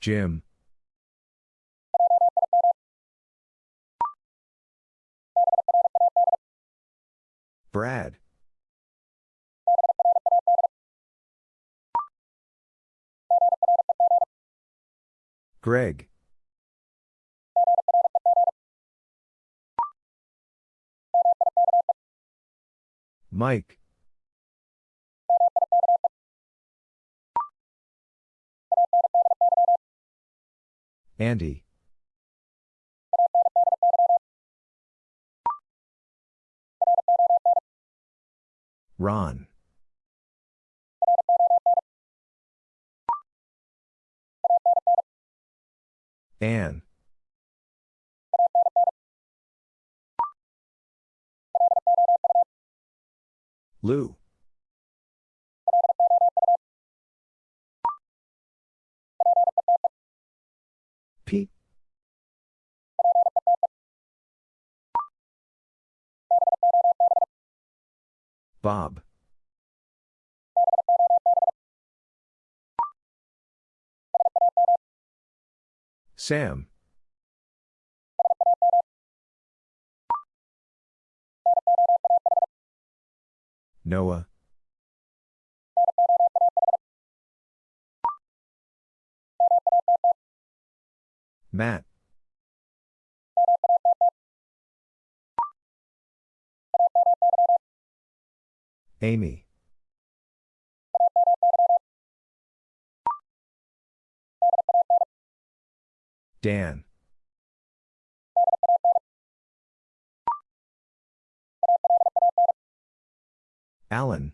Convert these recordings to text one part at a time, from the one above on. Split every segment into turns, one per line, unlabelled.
Jim. Brad. Greg. Mike. Andy. Ron. Anne. Lou. Bob. Sam. Noah. Matt. Amy. Dan. Alan.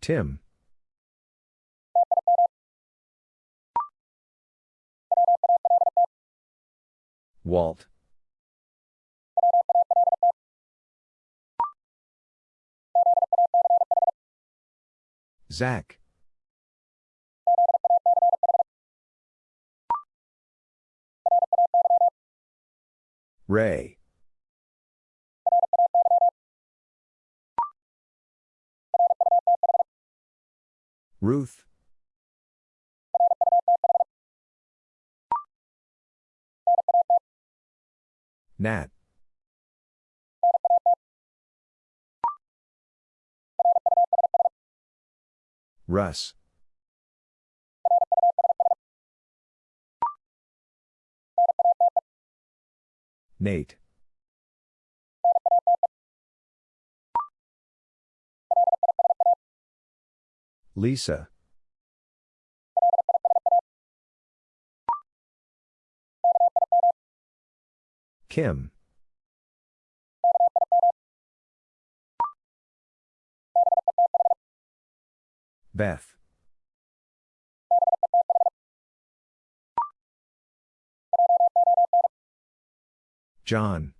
Tim. Walt. Zach. Ray. Ruth. Nat. Russ. Nate. Lisa. Kim. Beth. John.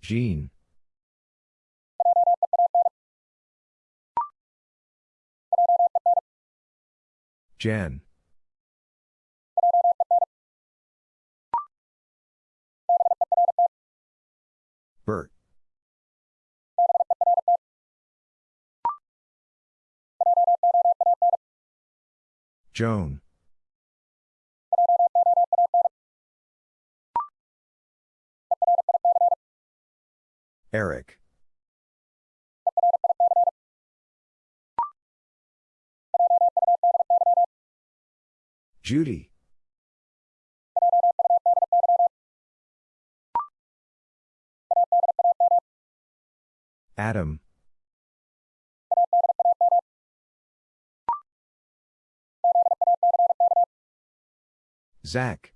Jean. Jen. Bert. Joan. Eric. Judy. Adam. Zach.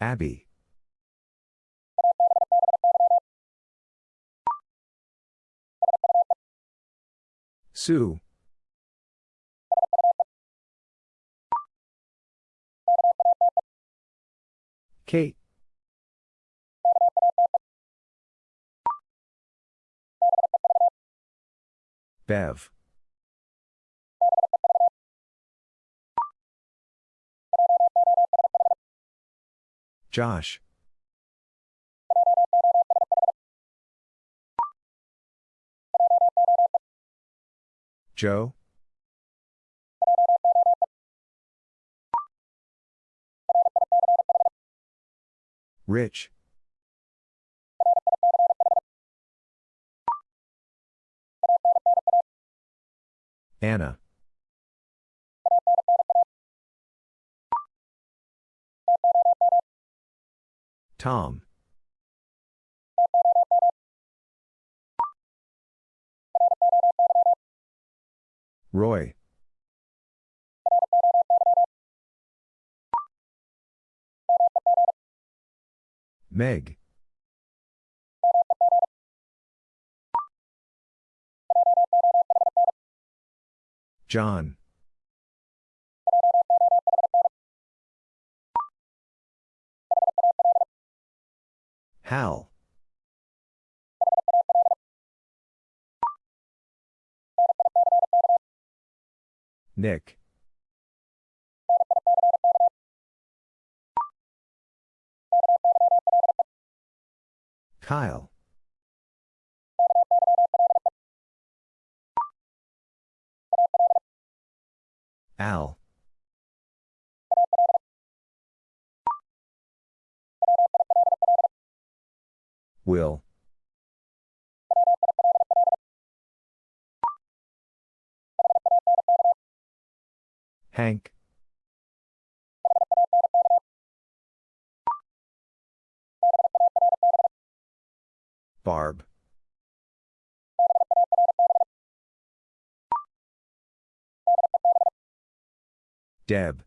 Abby. Sue. Kate. Bev. Josh. Joe? Rich. Anna. Tom. Roy. Meg. John. Hal. Nick. Kyle. Al. Will. Hank. Barb. Deb.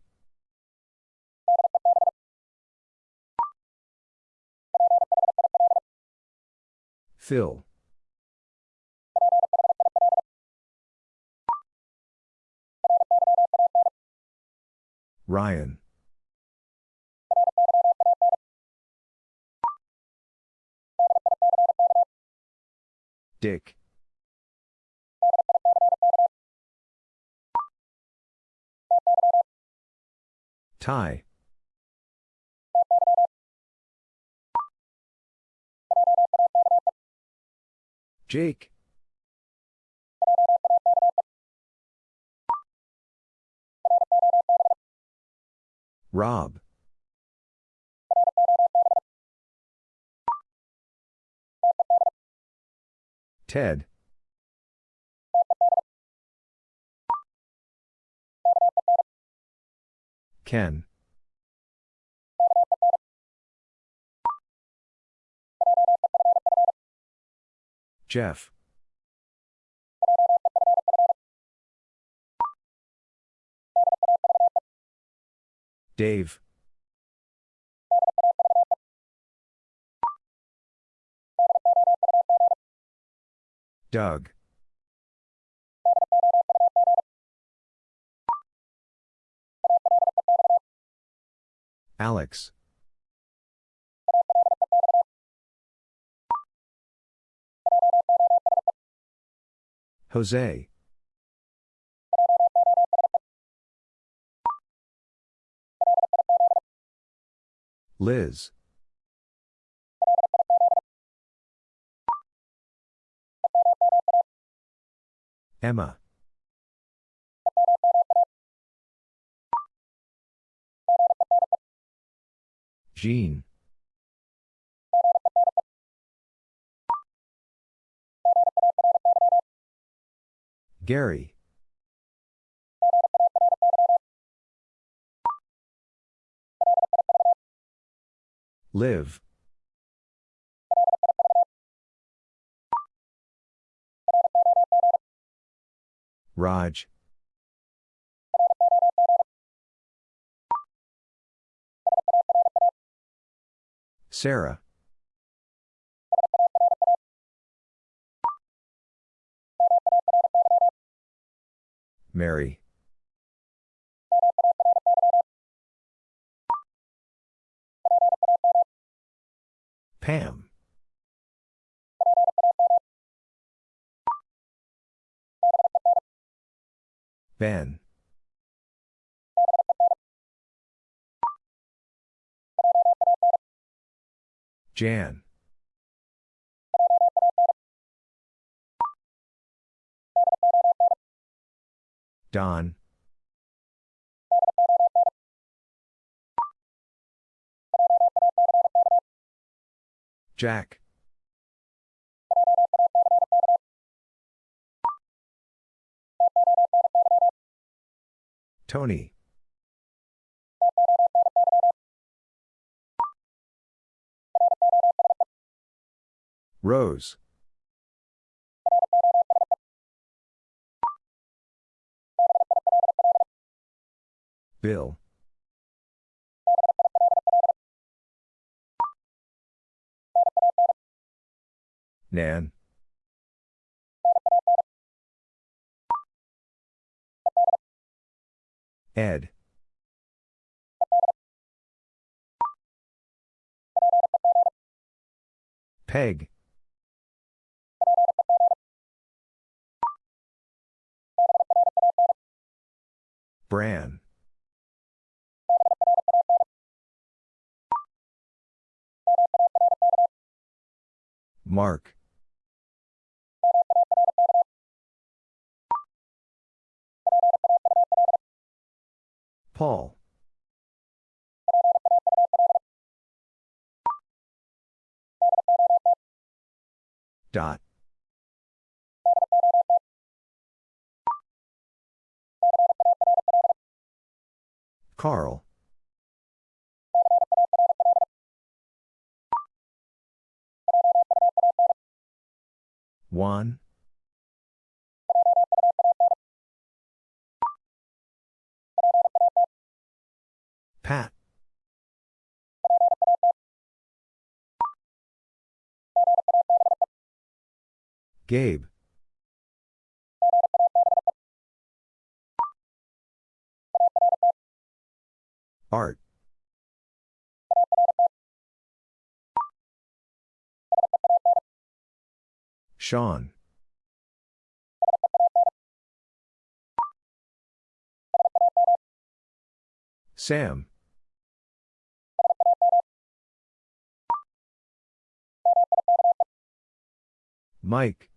Phil. Ryan. Dick. Ty. Jake. Rob. Ted. Ken. Jeff. Dave. Doug. Alex. Jose. Liz. Emma. Jean. Gary. Liv. Raj. Sarah. Mary. Pam. Ben. Jan. Don. Jack. Tony. Rose. Bill. Nan. Ed. Peg. Bran. Mark. Paul. Dot. Carl. Juan. Pat. Gabe. Art. Sean. Sam. Mike.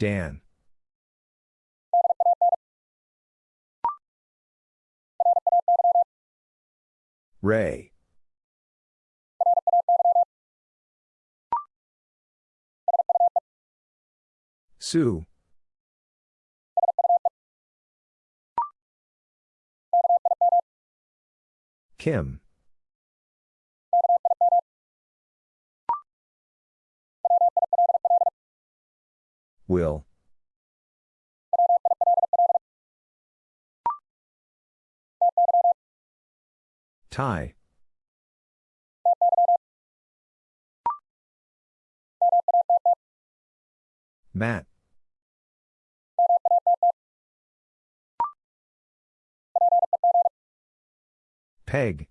Dan. Ray. Sue. Kim. Will. Ty. Matt. Peg.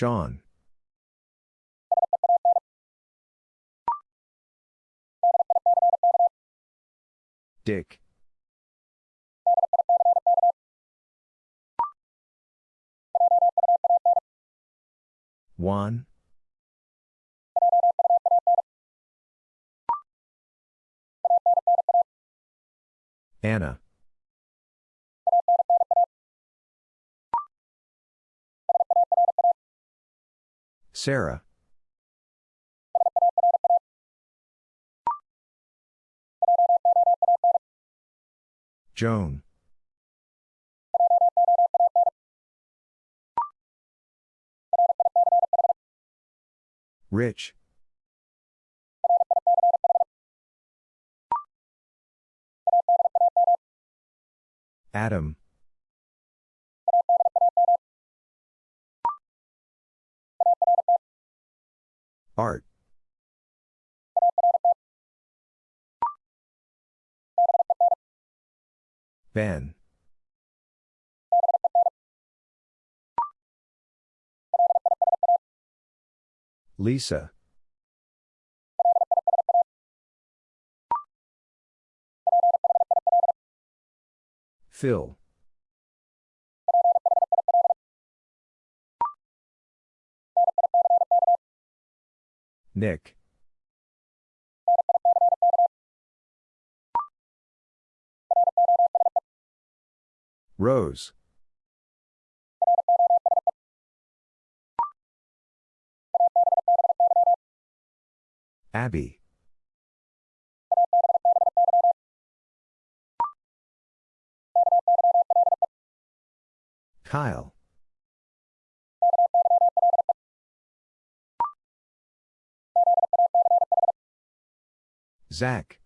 Sean. Dick. Juan. Anna. Sarah. Joan. Rich. Adam. Art. Ben. Lisa. Phil. Nick. Rose. Abby. Kyle. Zach.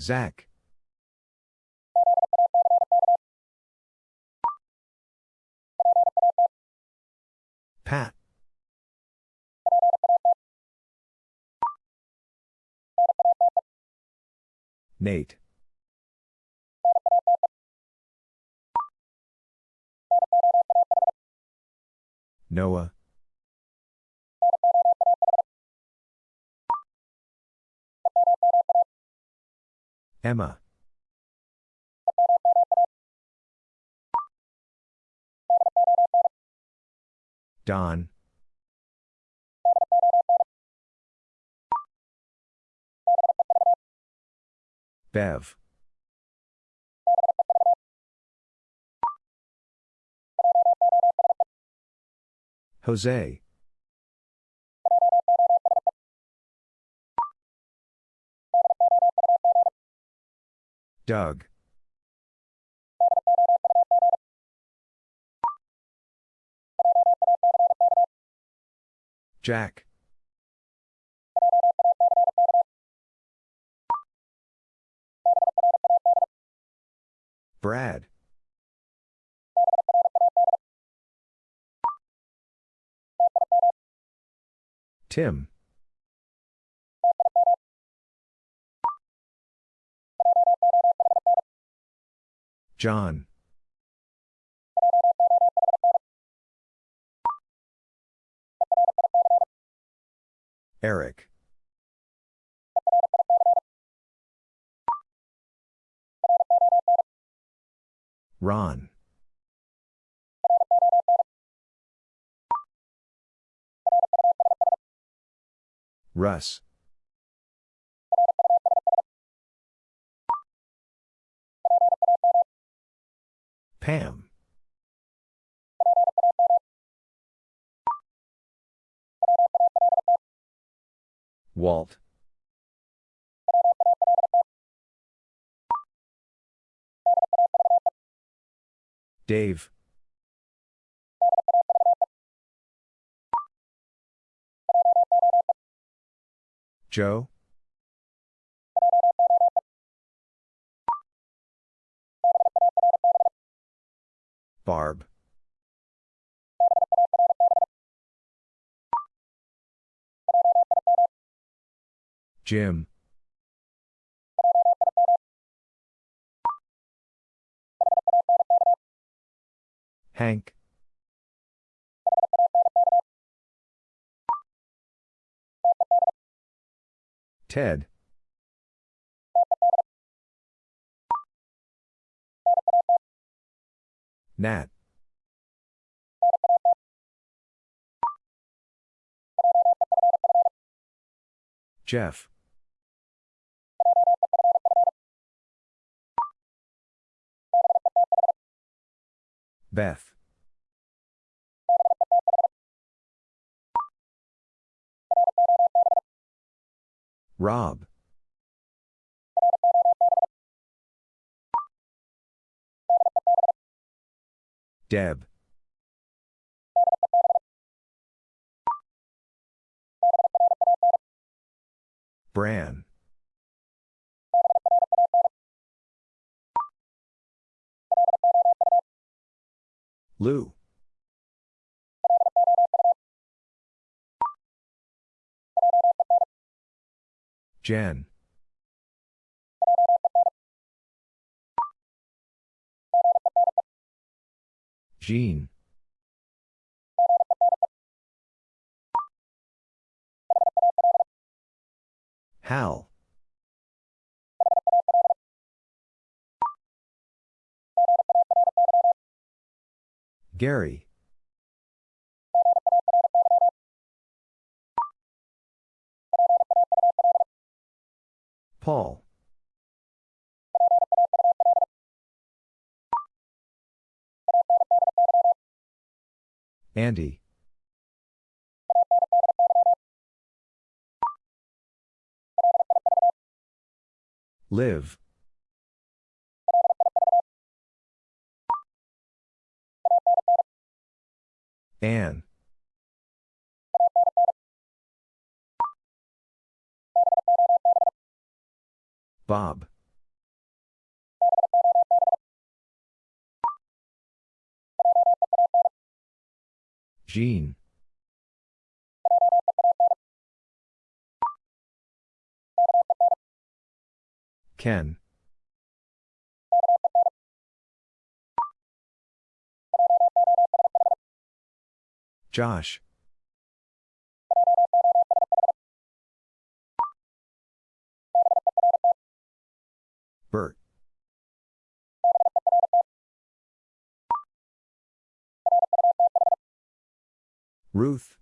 Zach. Pat. Nate. Noah. Emma. Don. Bev. Jose. Doug. Jack. Brad. Tim. John. Eric. Ron. Russ. Pam. Walt. Dave. Joe. Barb. Jim. Hank. Ted. Nat. Jeff. Beth. Rob. Deb. Bran. Lou. Jen. Jean. Hal. Gary. Paul. Andy. Liv. Anne. Bob. Jean. Ken. Josh. Ruth.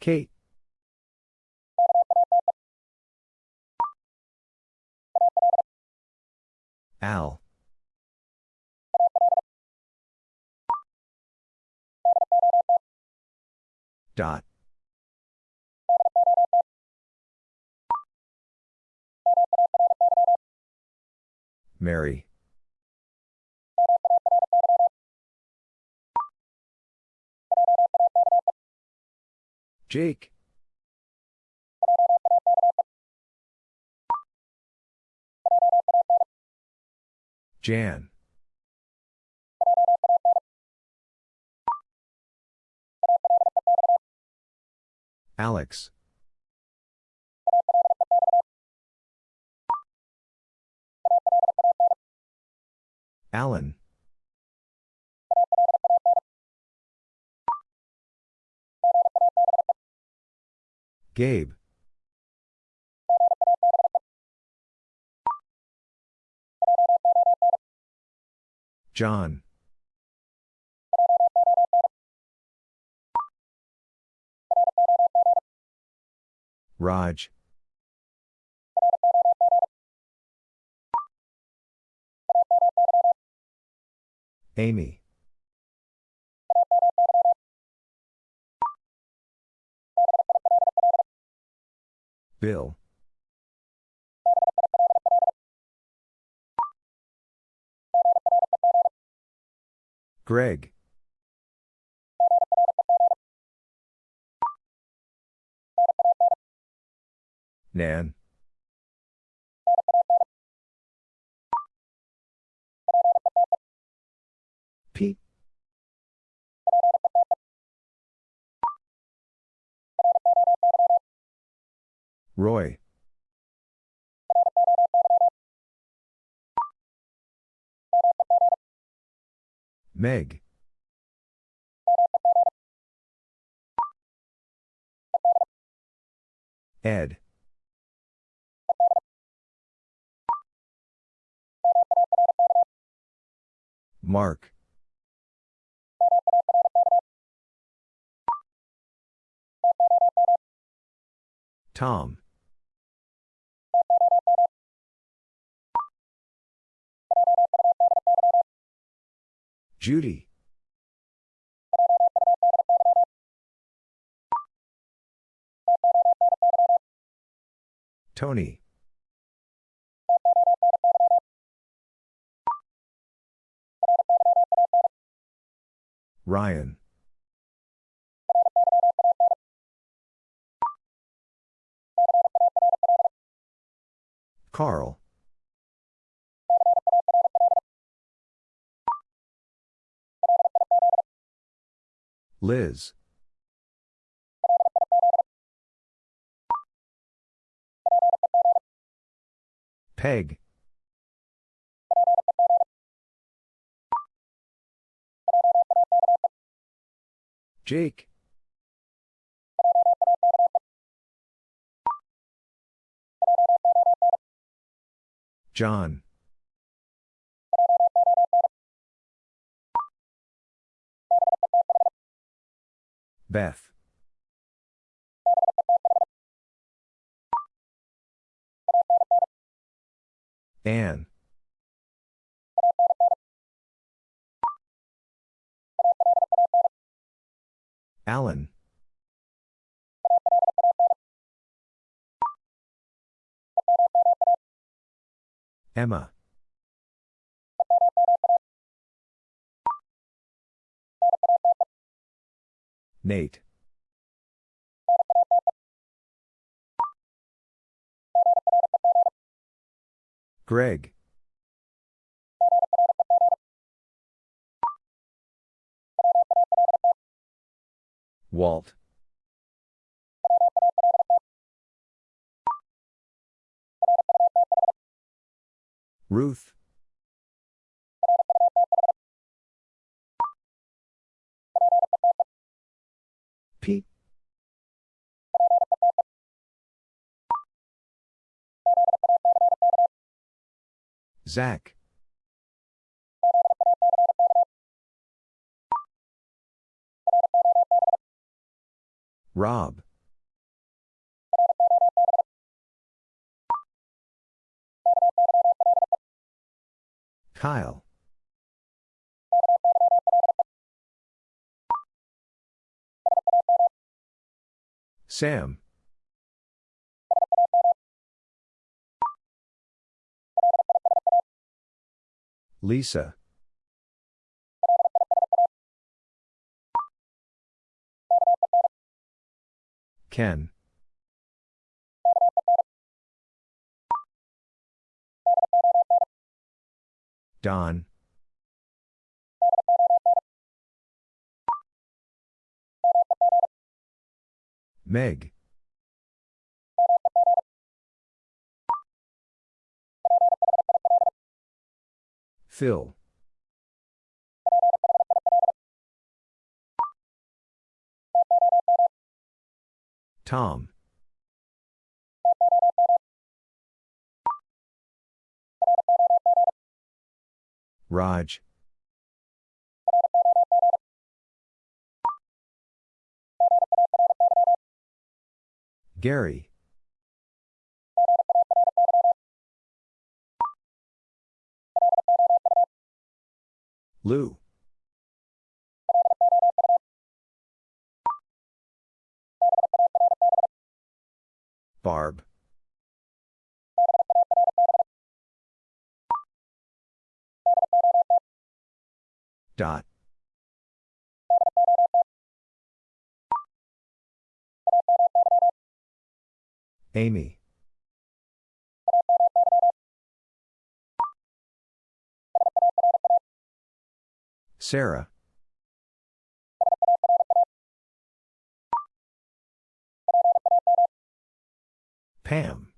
Kate. Al. Dot. Mary. Jake. Jan. Alex. Alan. Gabe. John. Raj. Amy. Bill. Greg. Nan. Roy. Meg. Ed. Mark. Tom. Judy. Tony. Ryan. Carl. Liz. Peg. Jake. John. Beth. Anne. Alan. Emma. Nate. Greg. Walt. Ruth. Zach. Rob. Kyle. Sam. Lisa. Ken. Don. Meg. Phil. Tom. Raj. Gary. Lou. Barb. Dot. Amy. Sarah. Pam.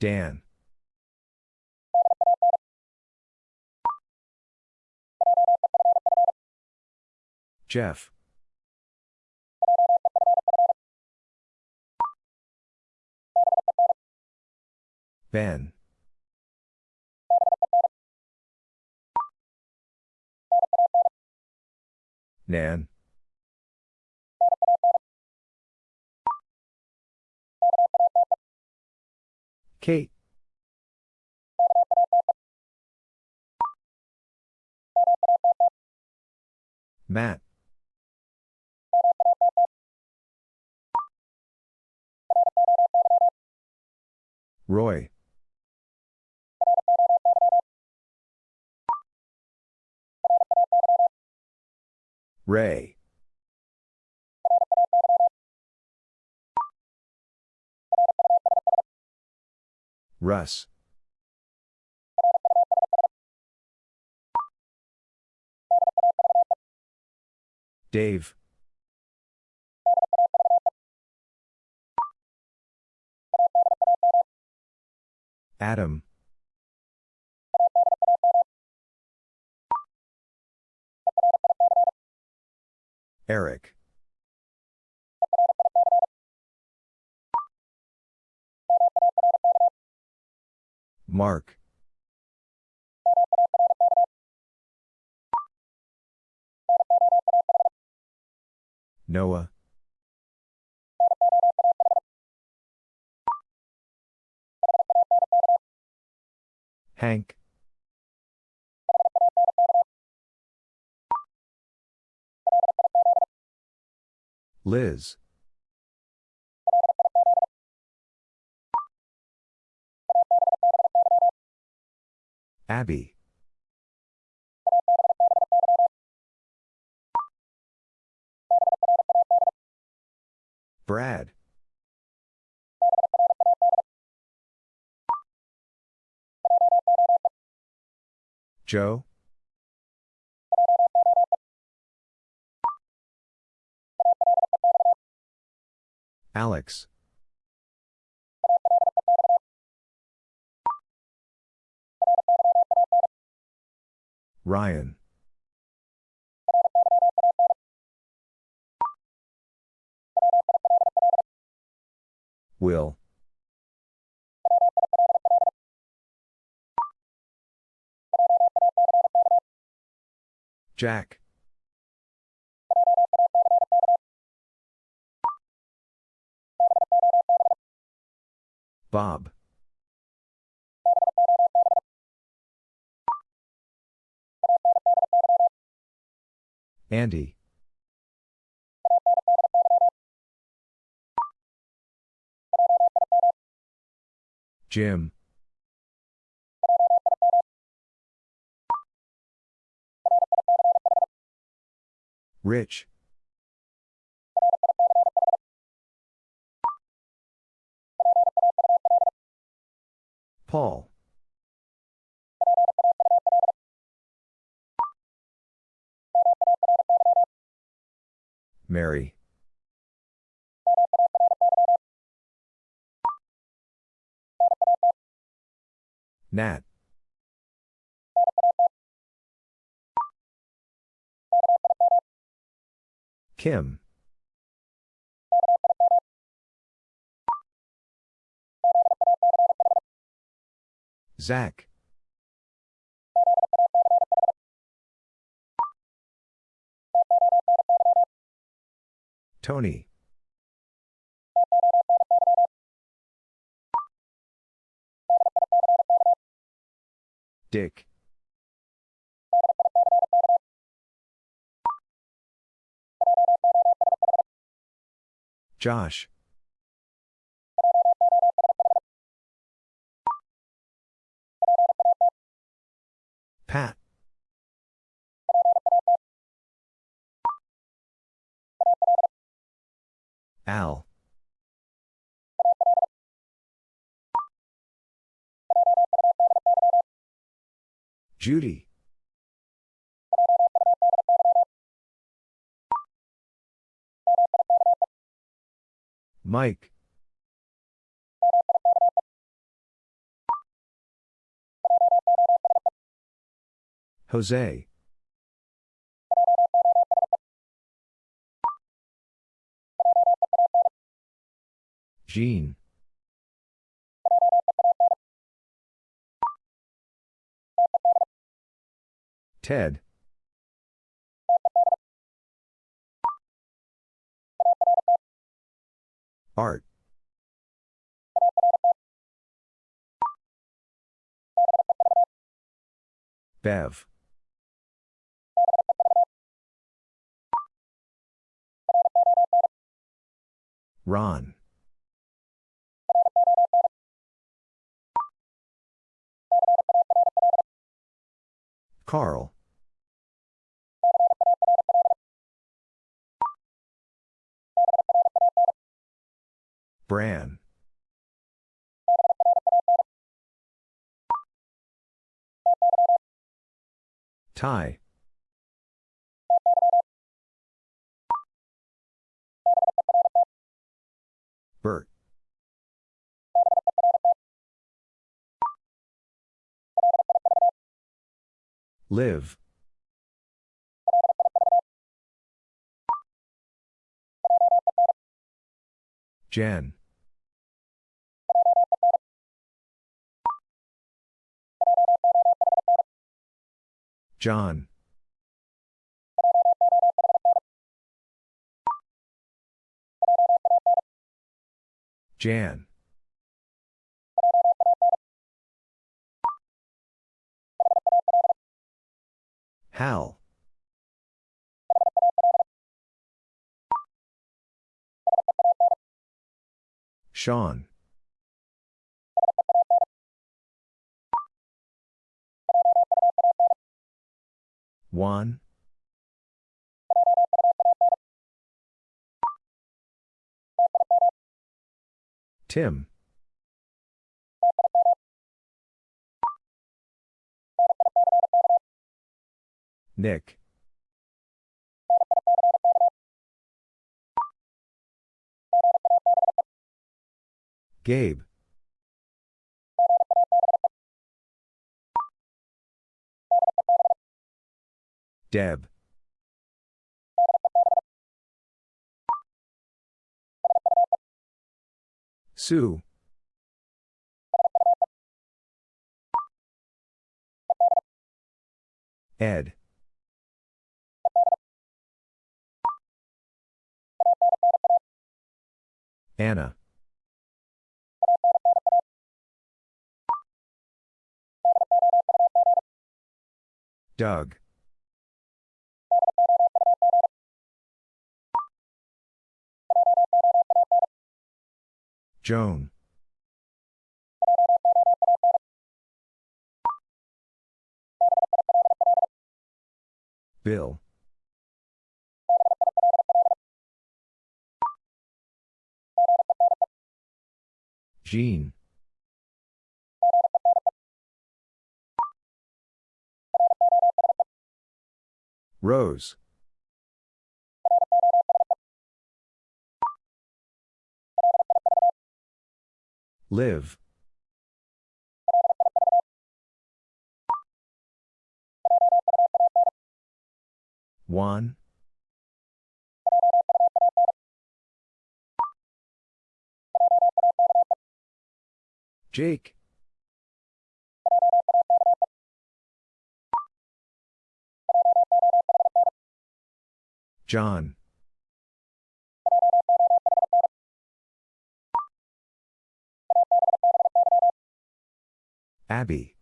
Dan. Jeff. Ben. Nan. Kate. Matt. Roy. Ray. Russ. Dave. Adam. Eric. Mark. Noah. Hank. Liz. Abby. Brad. Joe? Alex. Ryan. Will. Jack. Bob. Andy. Jim. Rich. Paul. Mary. Nat. Kim. Zach. Tony. Dick. Josh. Pat. Al. Judy. Mike. Jose. Jean. Ted. Art. Bev. Ron. Carl. Bran. Ty. Liv. Jan. John. Jan. Hal. Sean. Juan. Tim. Nick. Gabe. Deb. Sue. Ed. Anna. Doug. Joan. Bill. Jean. Rose. Liv. Juan. Jake. John. Abby.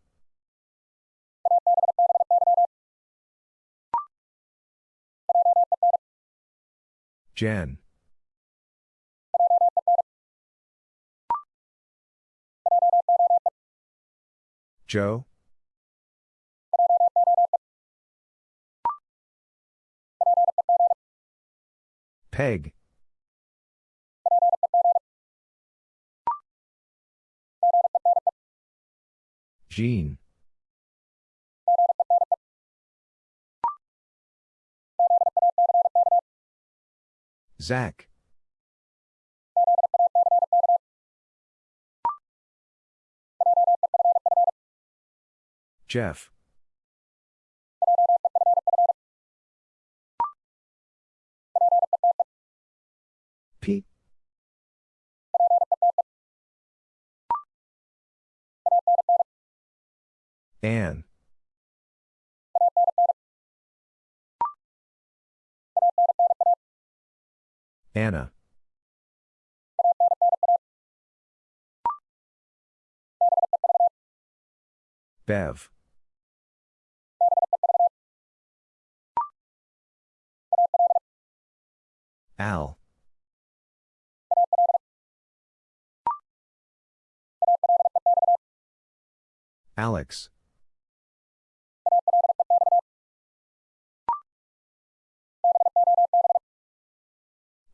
Jen. Joe. Peg. Jean. Zach. Jeff. Pete. Anne. Anna. Bev. Al. Alex.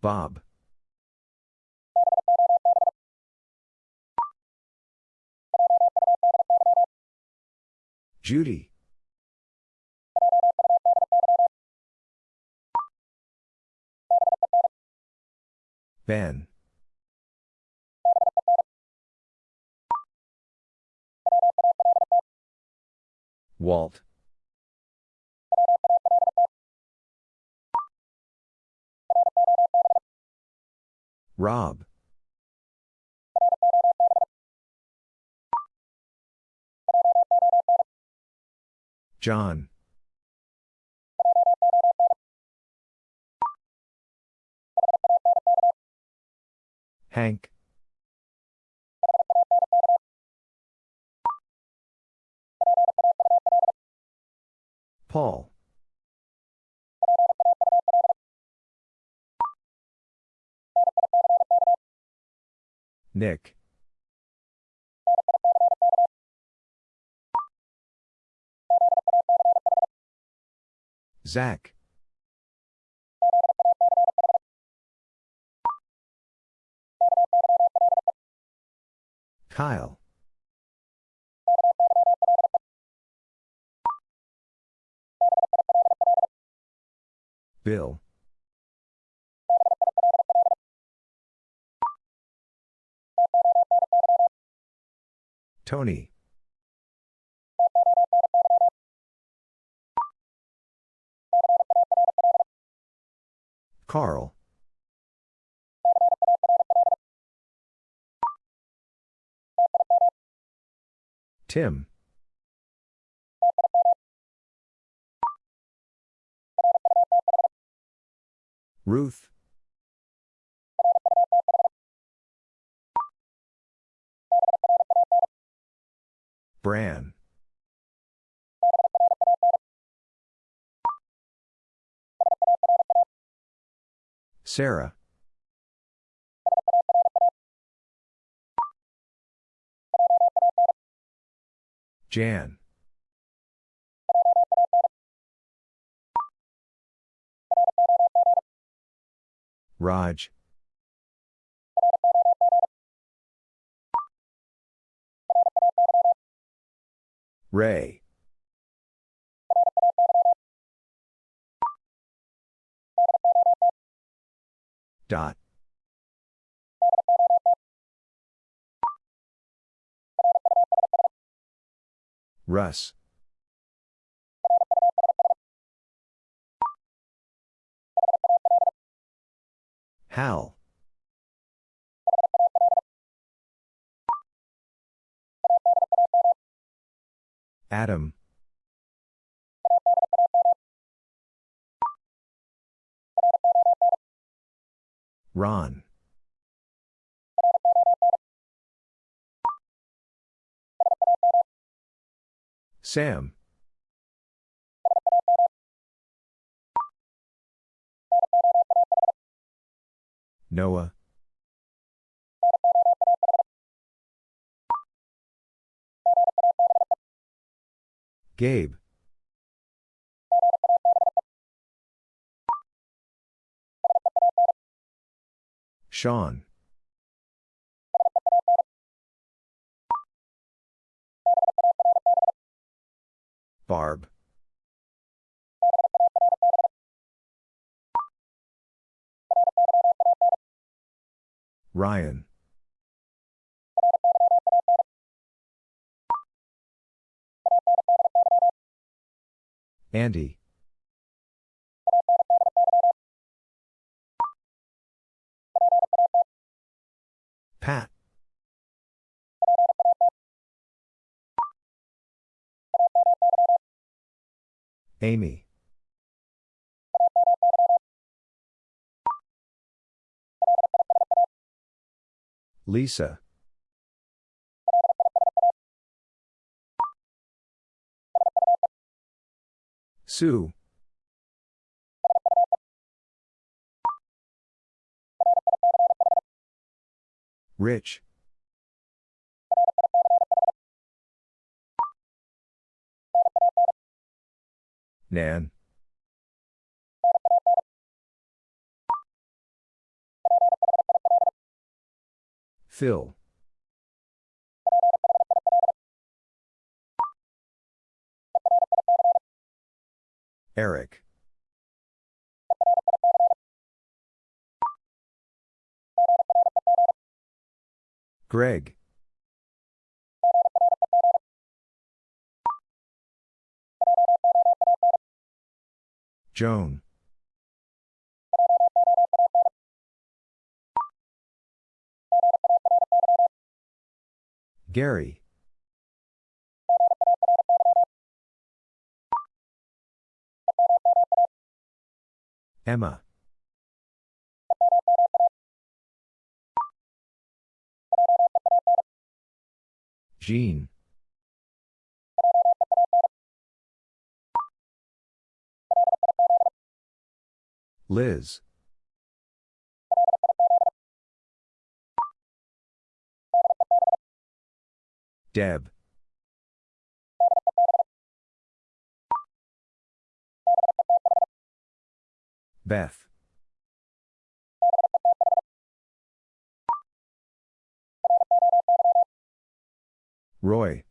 Bob. Judy. Ben. Walt. Rob. John. Hank. Paul. Nick. Zach. Kyle. Bill. Tony. Carl. Tim. Ruth. Bran. Sarah. Jan. Raj. Ray. Dot. Russ. Hal. Adam. Ron. Sam. Noah. Gabe. Sean. Barb. Ryan. Andy. Pat. Amy. Lisa. Sue. Rich. Nan. Phil. Eric. Greg. Joan. Gary. Emma. Jean. Liz. Deb. Beth. Roy.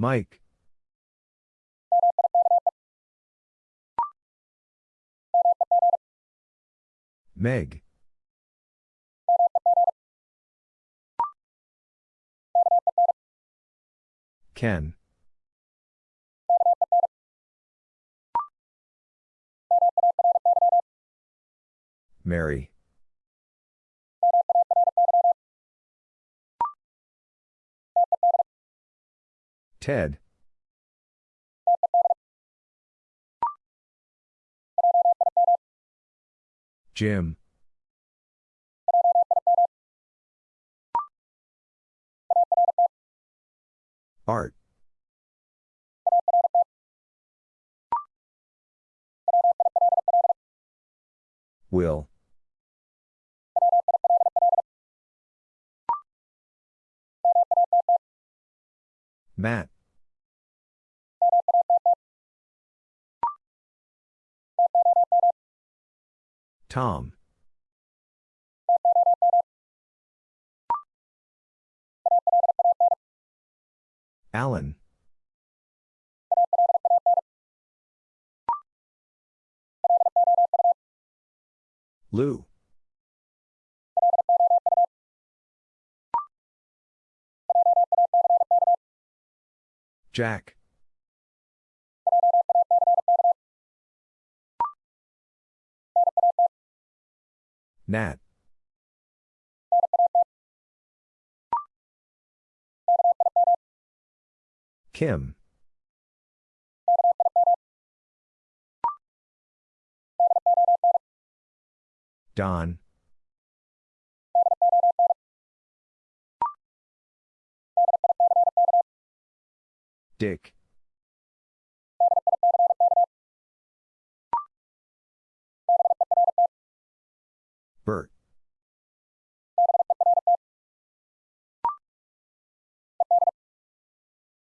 Mike. Meg. Ken. Mary. Ted. Jim. Art. Will. Matt. Tom. Alan. Lou. Jack. Nat. Kim. Don. Dick. Bert.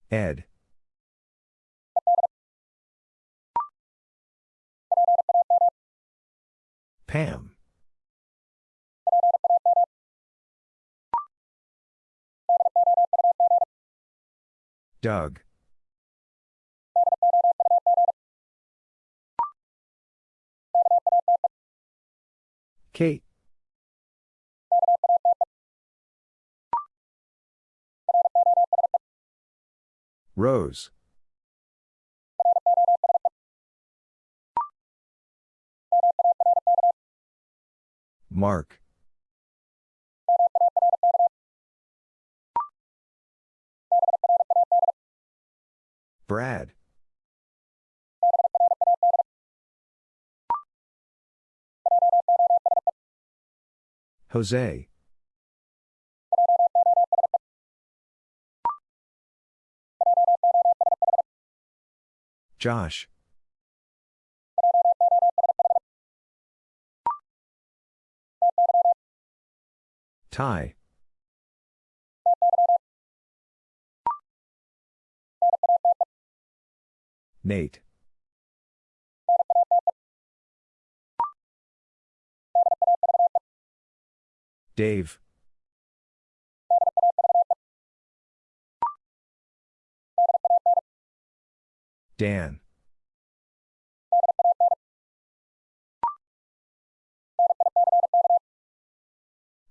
Ed. Pam. Doug. Kate. Rose. Mark. Brad. Jose. Josh. Ty. Nate. Dave. Dan.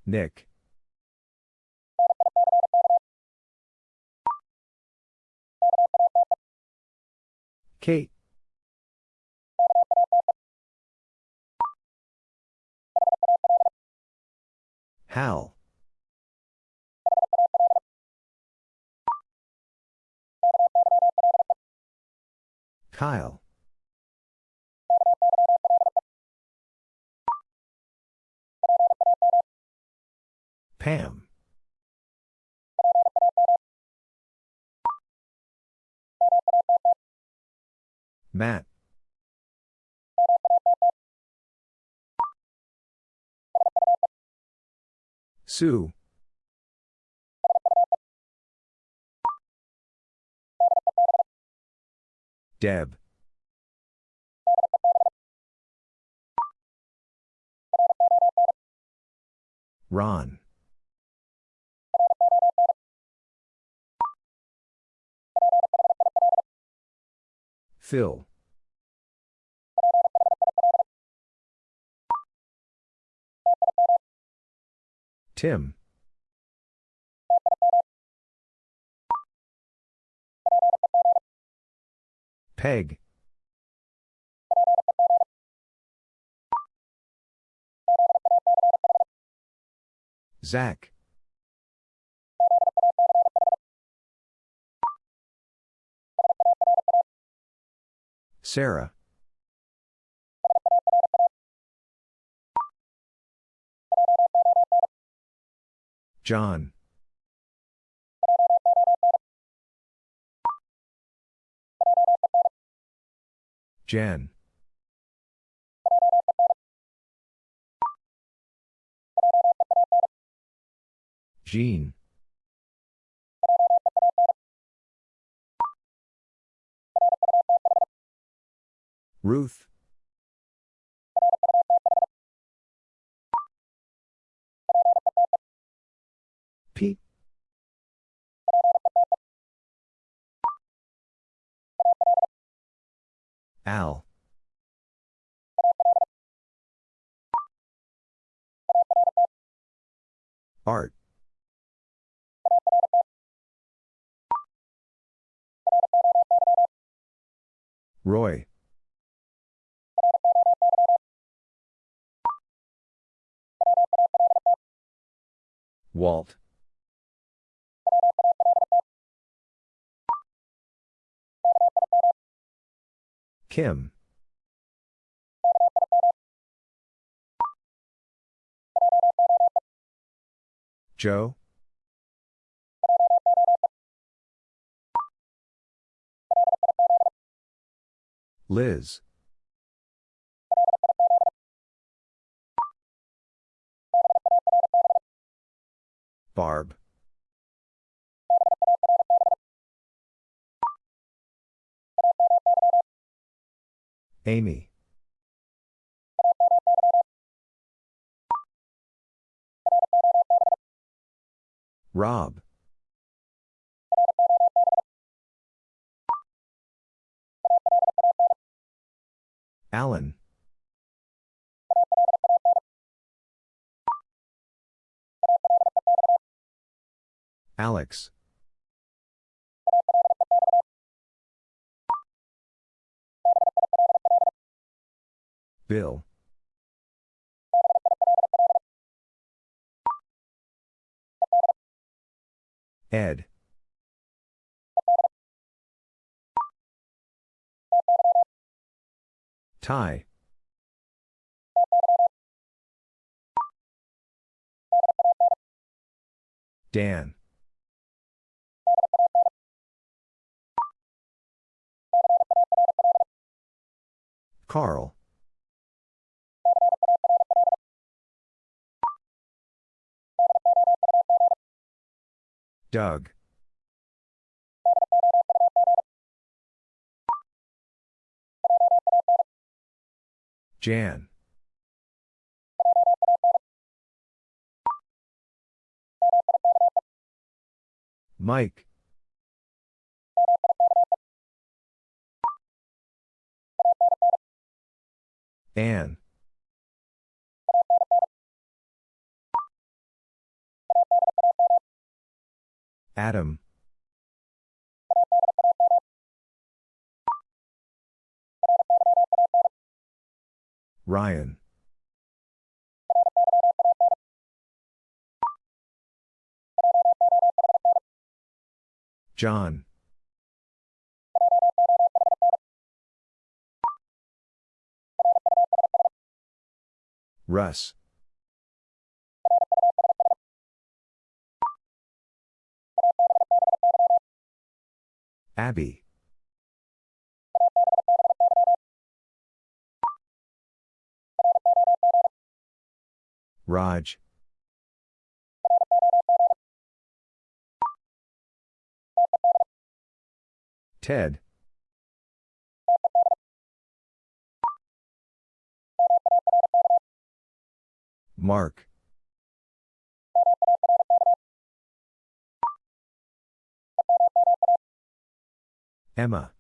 Nick. Kate. Hal. Kyle. Pam. Matt. Sue. Deb. Ron. Phil. Tim. Peg. Zach. Sarah. John. Jen. Jean. Ruth. Al. Art. Roy. Walt. Kim. Joe. Liz. Barb. Amy. Rob. Alan. Alex. Bill. Ed. Ty. Dan. Carl. Doug. Jan. Mike. Anne. Adam. Ryan. John. Russ. Abby. Raj. Ted. Mark. Emma.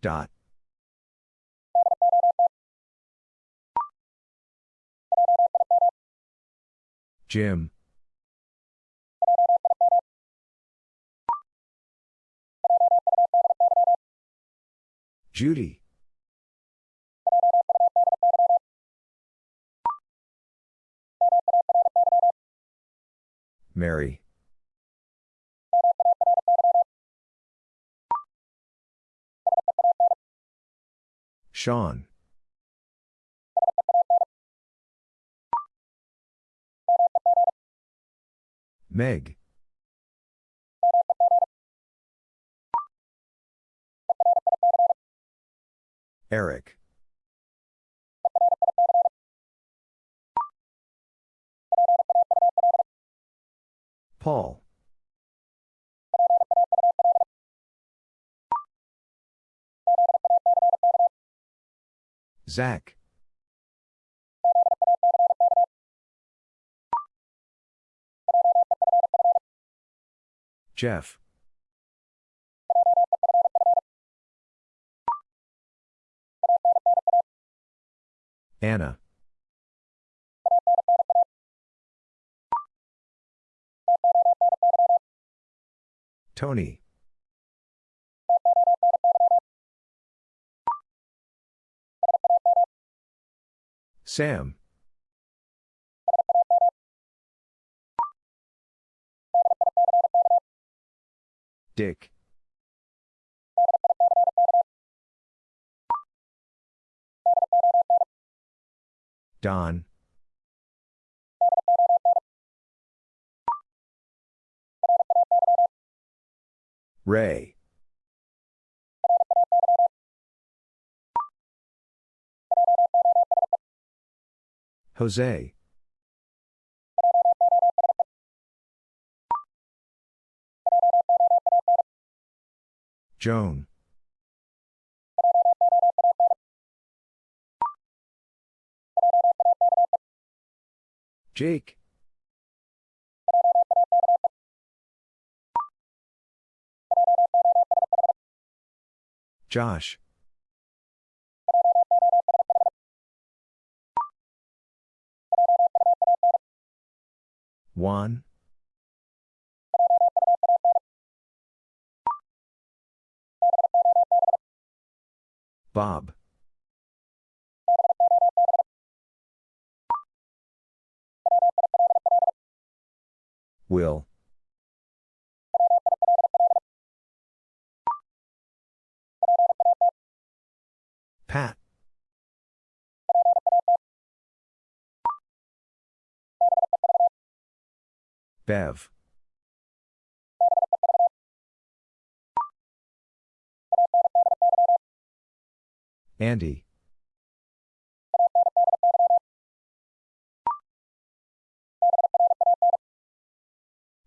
Dot. Jim. Judy. Mary. Sean. Meg. Eric. Paul. Zach. Jeff. Anna. Tony. Sam. Dick. Don. Ray. Jose. Joan. Jake. Josh. Juan. Bob. Will. Bev. Andy.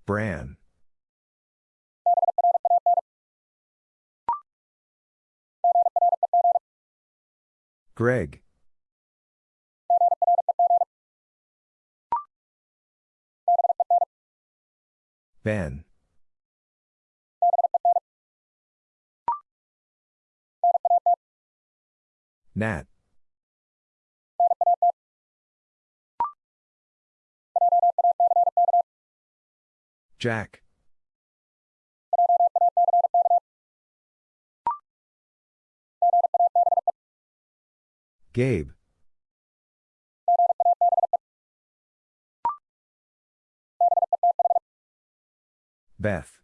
Bran. Greg. Ben. Nat. Jack. Gabe. Beth.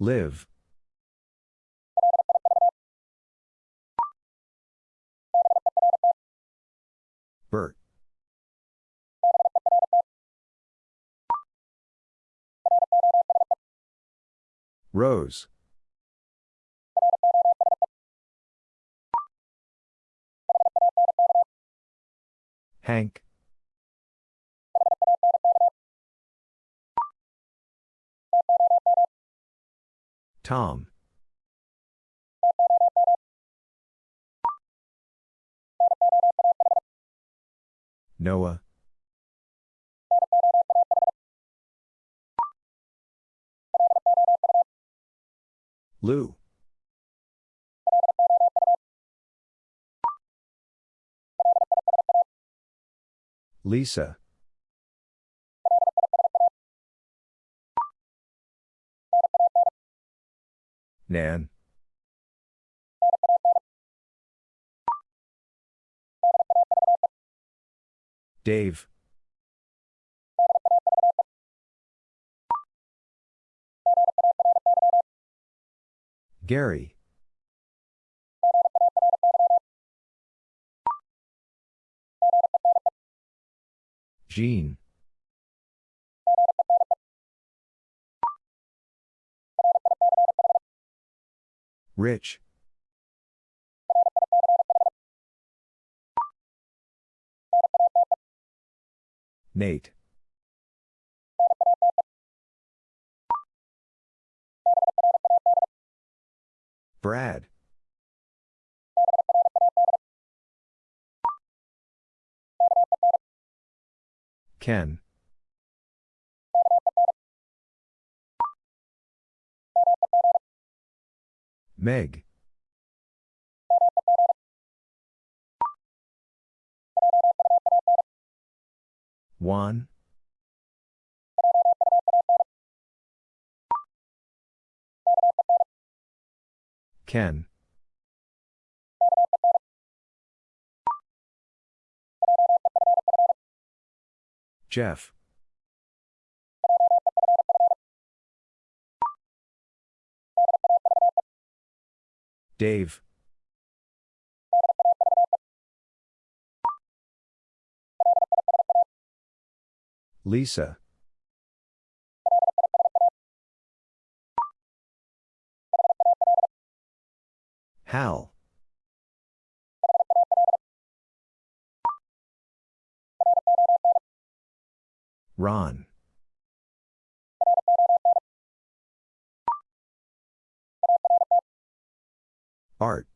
Liv. Bert. Rose. Hank. Tom. Noah. Lou. Lisa. Nan. Dave. Gary. Jean. Rich. Nate. Brad. Ken. Meg. Juan. Ken. Jeff. Dave. Lisa. Hal. Ron. Art.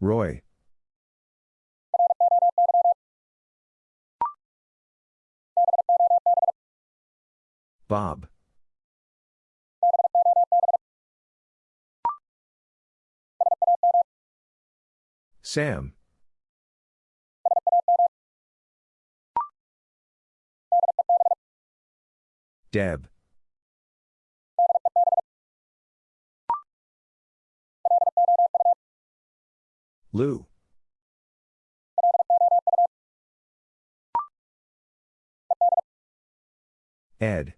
Roy. Bob. Sam. Deb. Lou. Ed.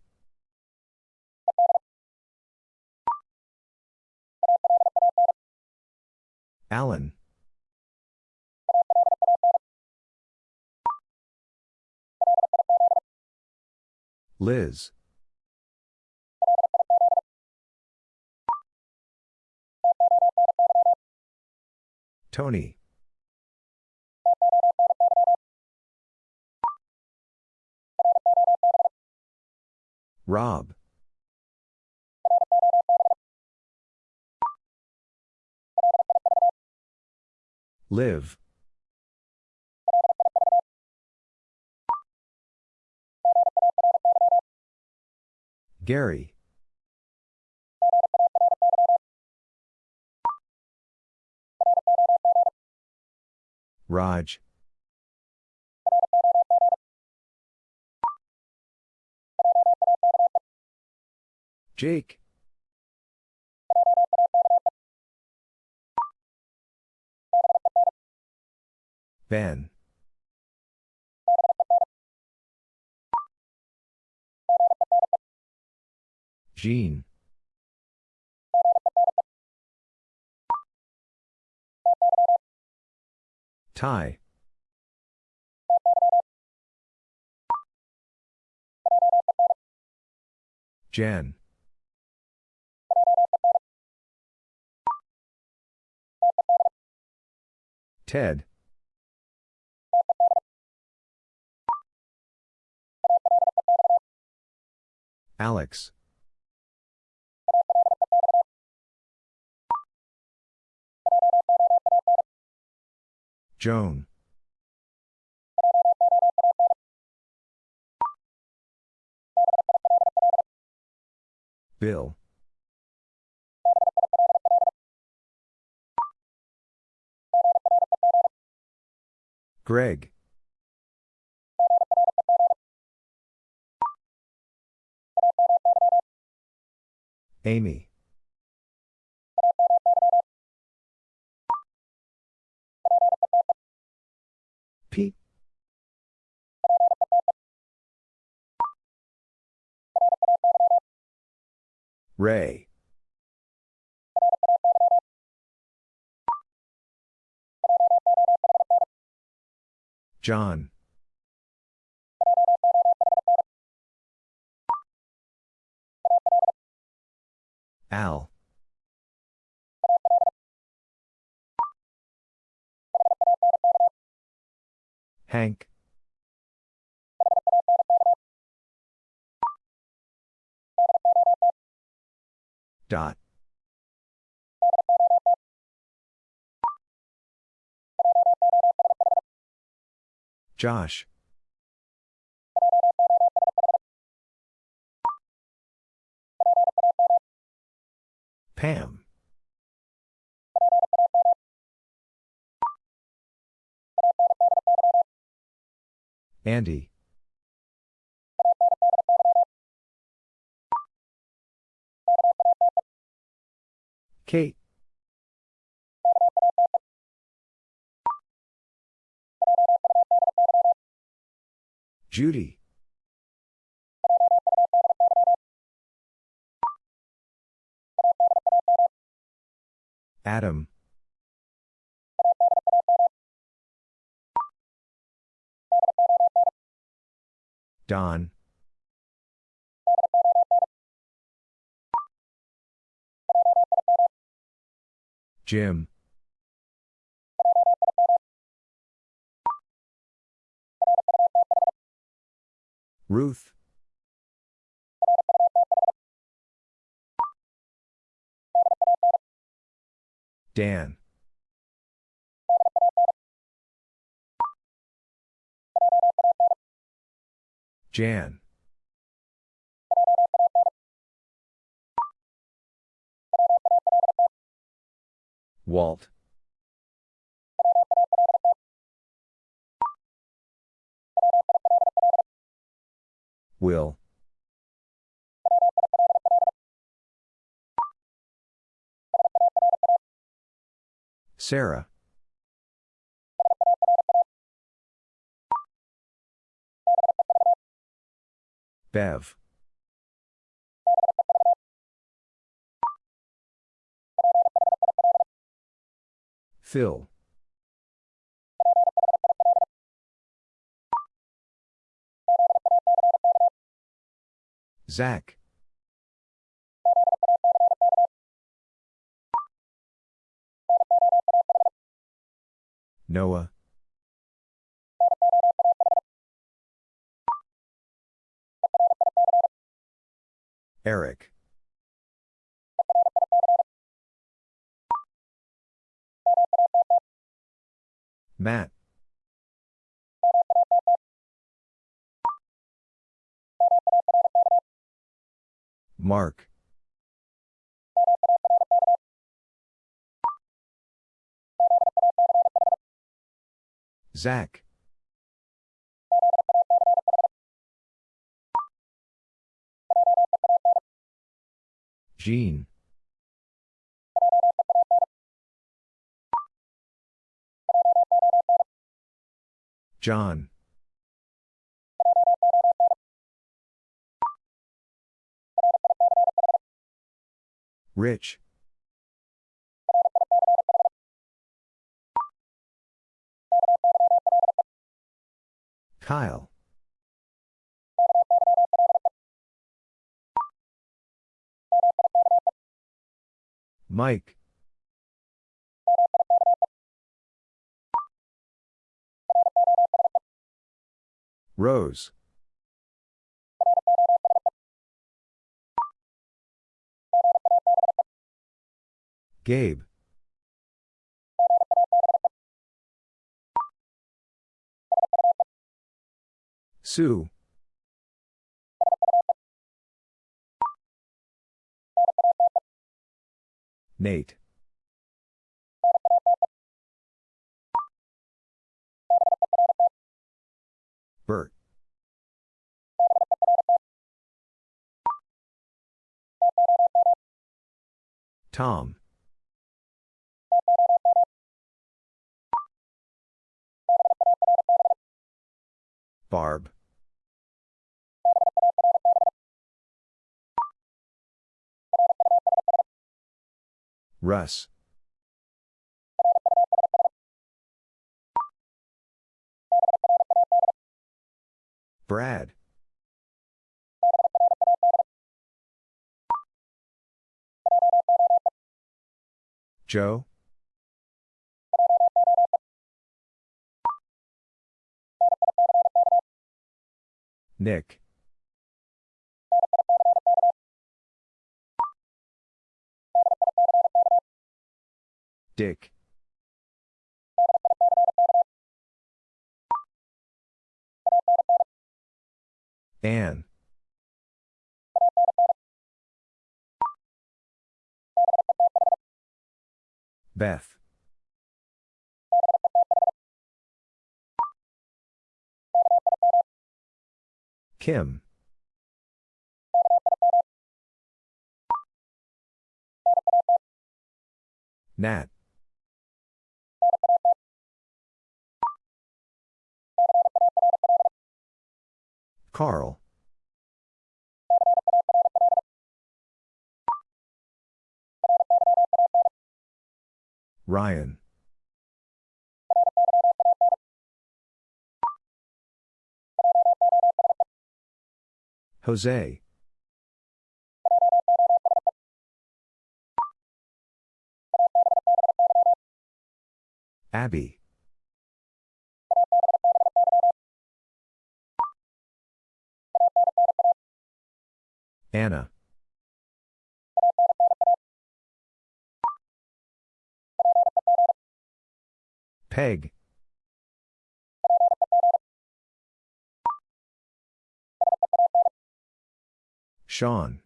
Alan. Liz. Tony. Rob. Liv. Gary. Raj. Jake. Ben. Jean. Ty. Jen. Ted. Alex. Joan. Bill. Greg. Amy. Ray. John. Al. Hank. Dot. Josh. Pam. Andy. Kate. Judy. Adam. Don. Jim. Ruth. Dan. Jan. Walt. Will. Sarah. Bev. Phil. Zach. Noah. Eric. Matt. Mark. Zach. Jean. John. Rich. Kyle. Mike. Rose. Gabe. Sue. Nate. Tom. Barb. Russ. Brad. Joe. Nick. Dick. Anne. Beth. Kim. Nat. Carl. Ryan. Jose. Abby. Anna. Peg. Sean.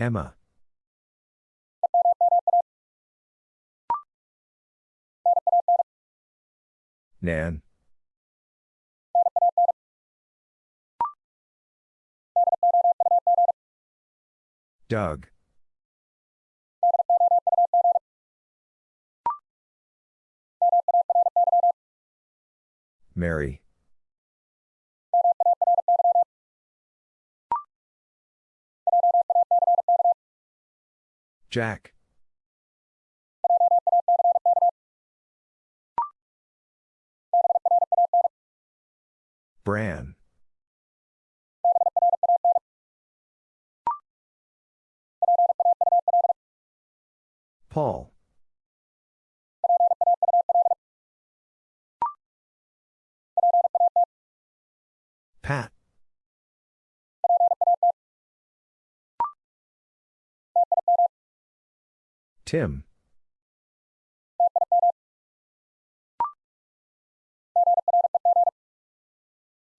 Emma. Nan. Doug. Mary. Jack. Bran. Paul. Pat. Tim.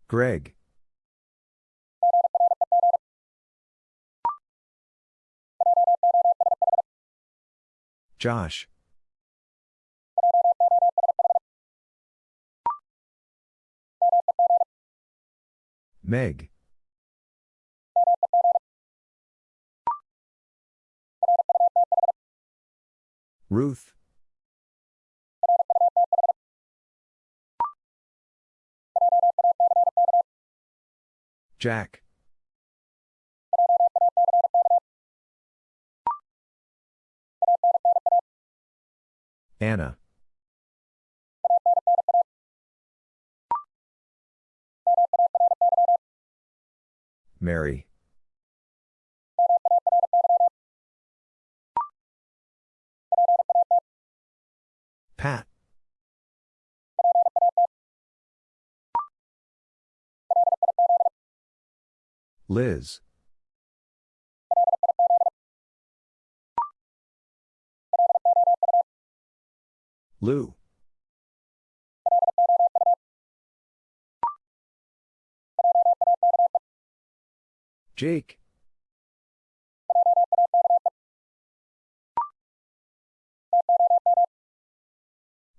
Greg. Josh. Meg. Ruth. Jack. Anna. Mary. Pat. Liz. Lou. Jake.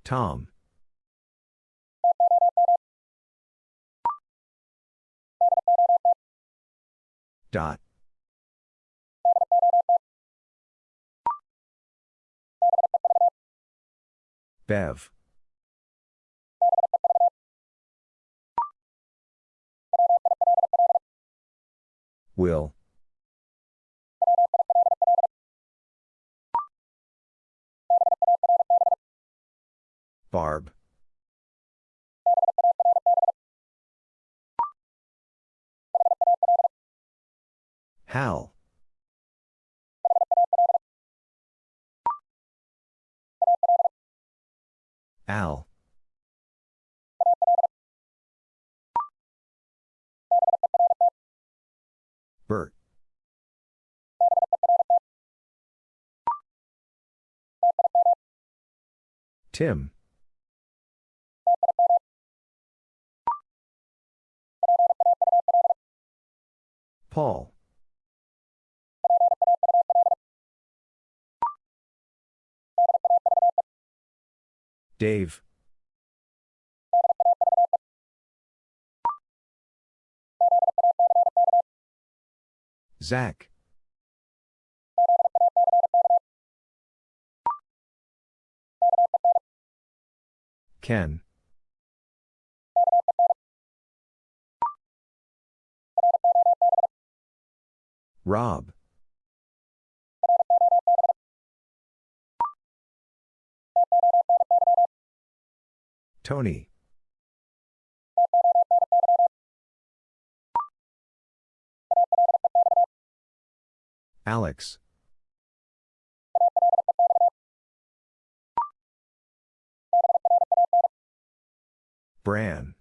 Tom. Dot. Bev. Will. Barb. Hal. Al. Bert. Tim. Paul. Dave. Zach. Ken. Rob. Tony. Alex. Bran.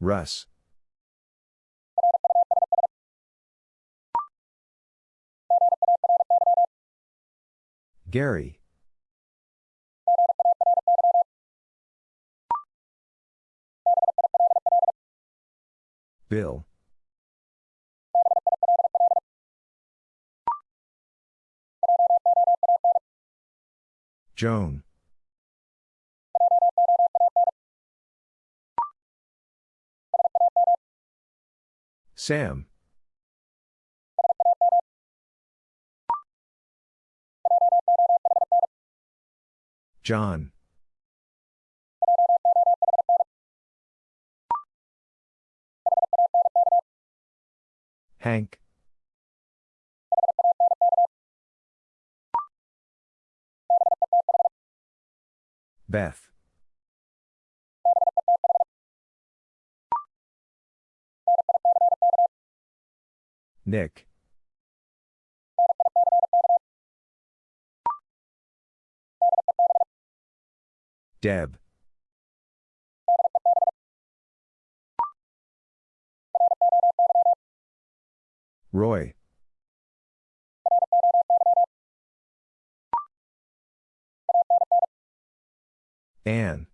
Russ. Gary. Bill. Joan. Sam. John. Hank. Beth. Nick. Deb. Roy. Anne.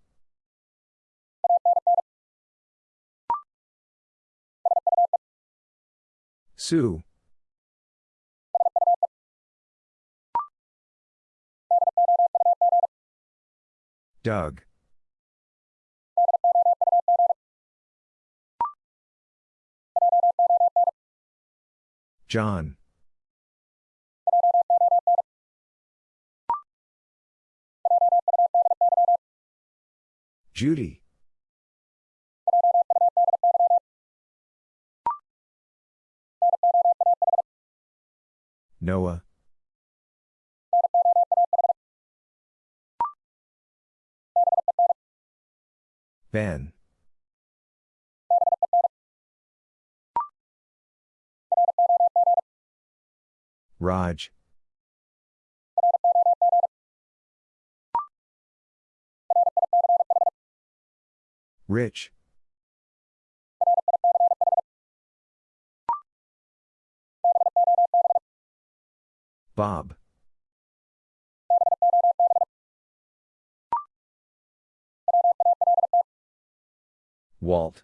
Sue. Doug. John. Judy. Noah. Ben. Raj. Rich. Bob. Walt.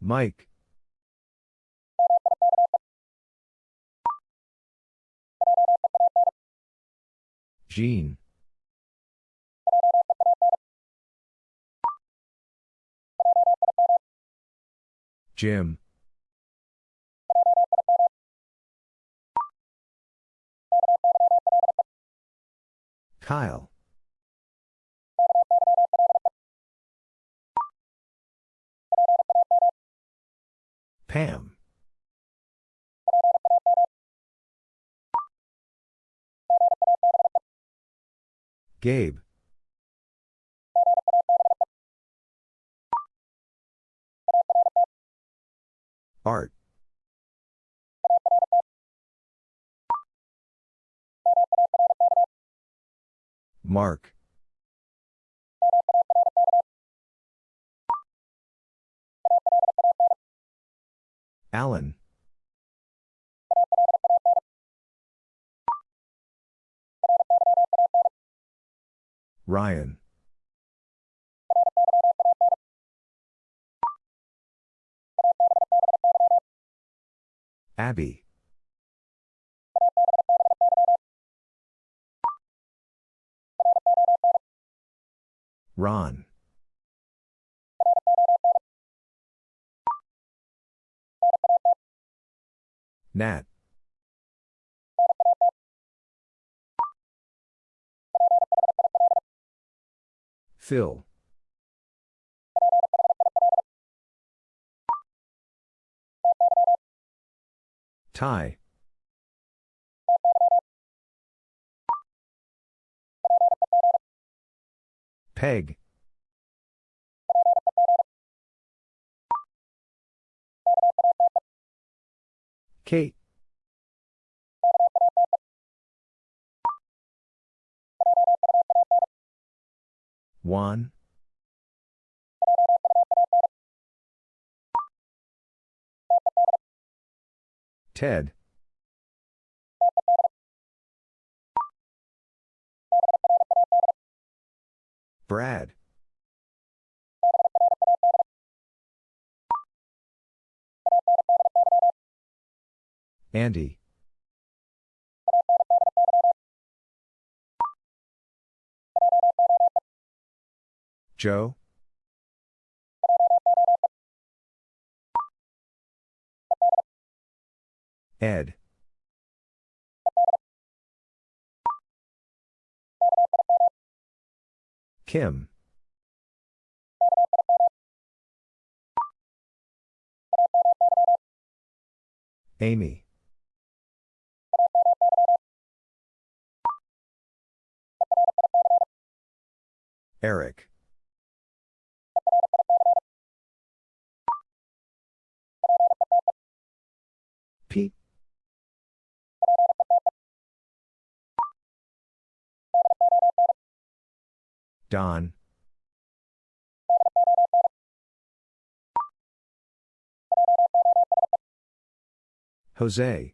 Mike. Jean. Jim. Kyle. Pam. Gabe. Art. Mark. Alan. Ryan. Abby. Ron. Nat. Phil. Ty. Peg. Kate. Juan. Ted. Brad. Andy. Joe. Ed. Kim. Amy. Eric. Don. Jose.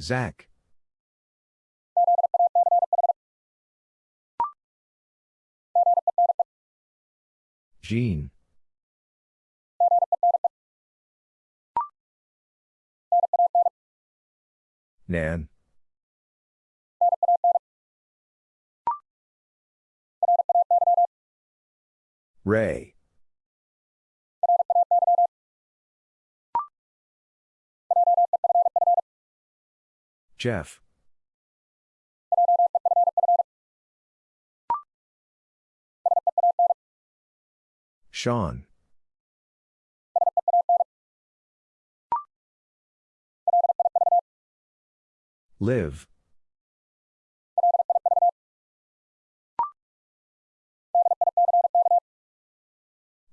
Zach. Jean. Nan. Ray. Jeff. Sean. Liv.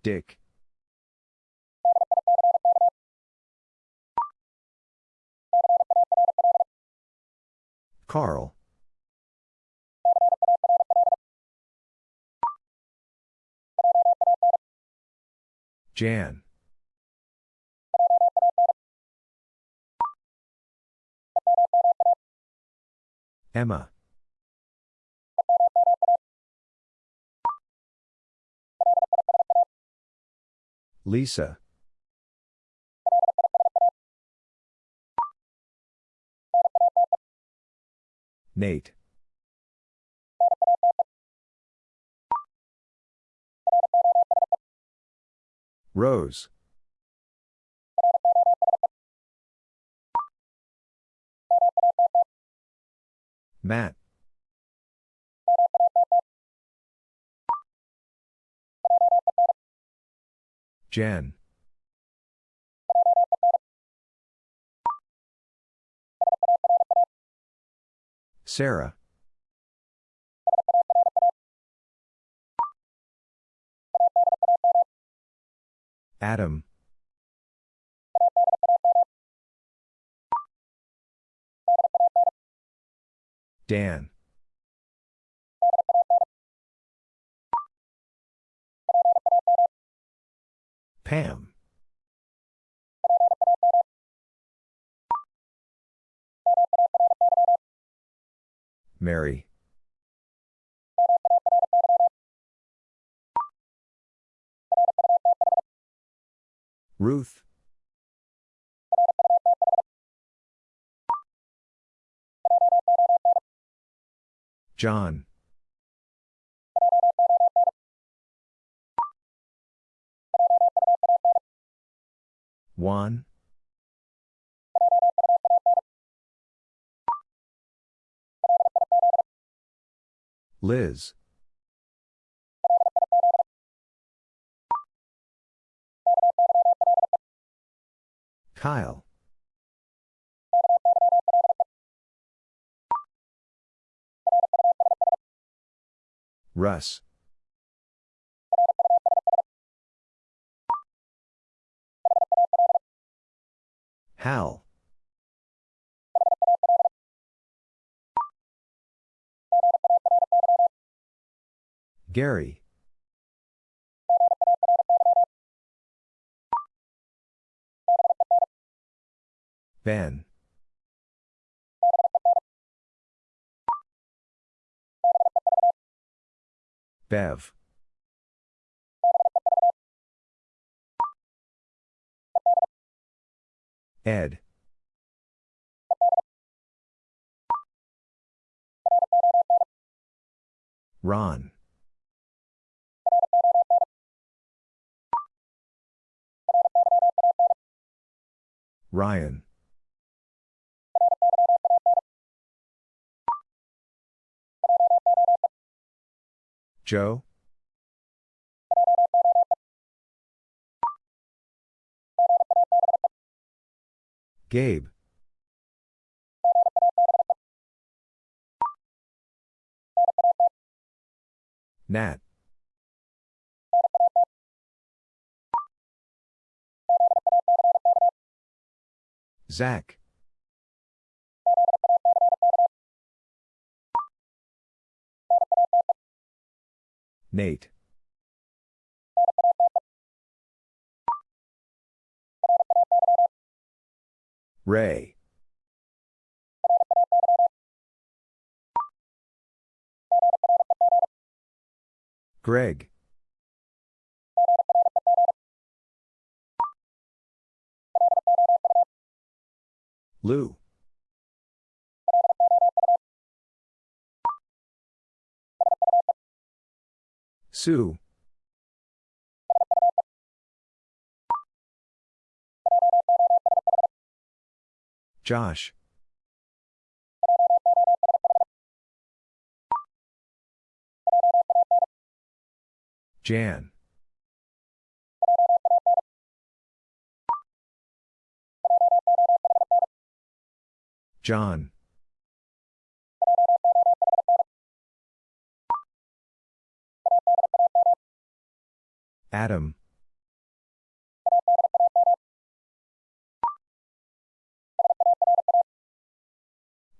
Dick. Carl. Jan. Emma. Lisa. Nate. Rose. Matt. Jen. Sarah. Adam. Dan. Pam. Mary. Ruth. John. Juan. Liz. Kyle. Russ. Hal. Gary. Ben. Bev. Ed. Ron. Ryan. Joe? Gabe. Nat. Zach. Nate. Ray. Greg. Lou. Sue. Josh. Jan. John. Adam.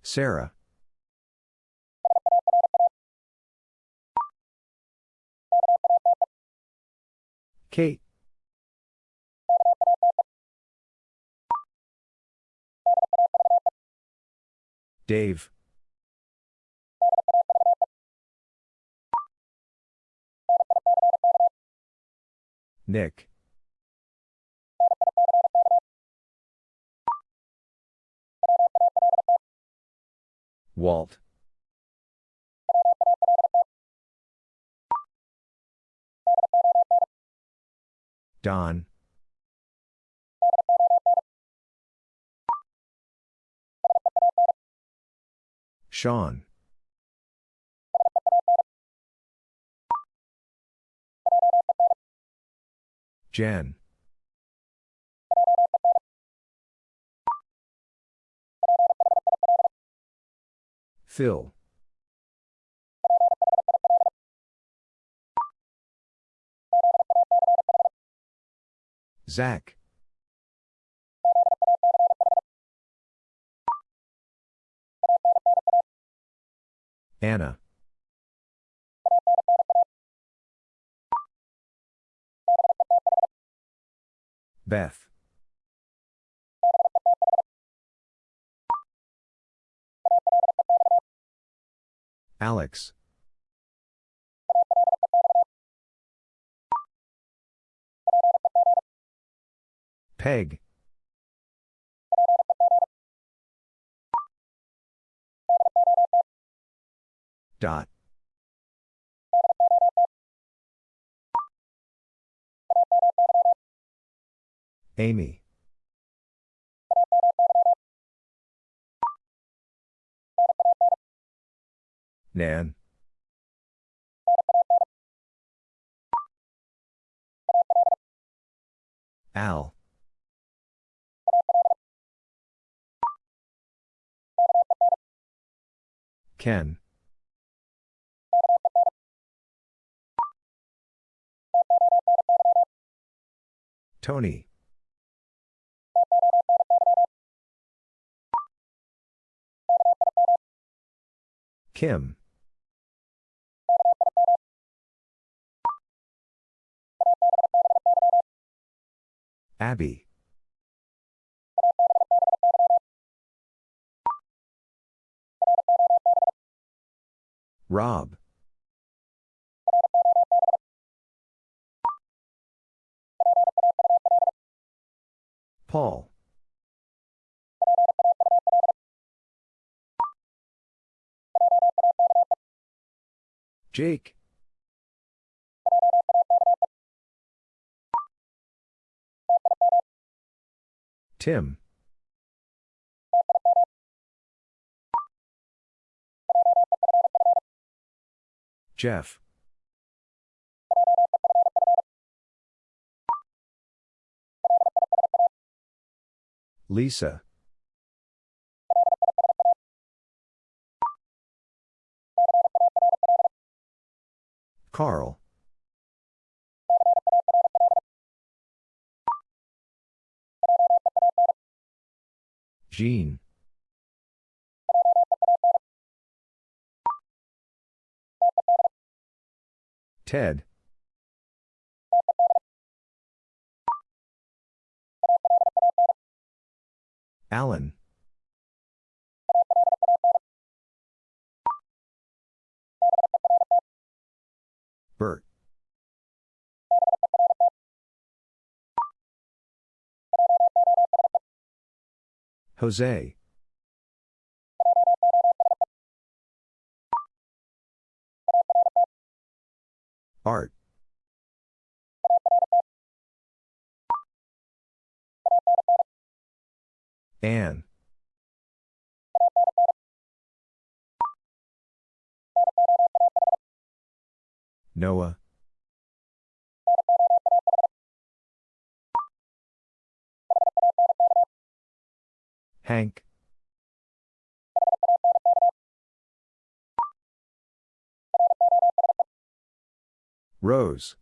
Sarah. Kate. Dave. Nick. Walt. Don. Sean. Jen. Phil. Zach. Anna. Beth. Alex. Peg. Dot. Amy. Nan. Al. Ken. Tony. Kim. Abby. Rob. Paul. Jake. Tim. Jeff. Lisa. Carl. Jean. Ted. Alan. Bert. Jose. Art. Anne. Noah. Hank. Rose.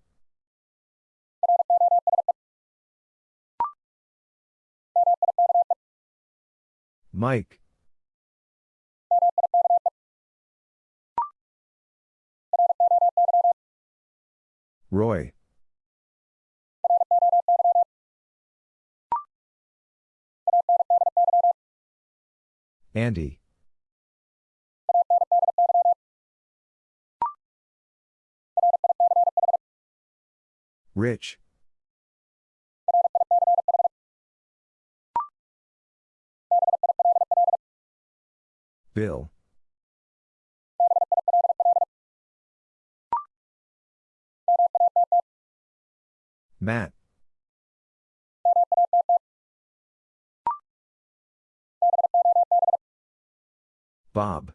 Mike. Roy. Andy. Rich. Bill. Matt. Bob.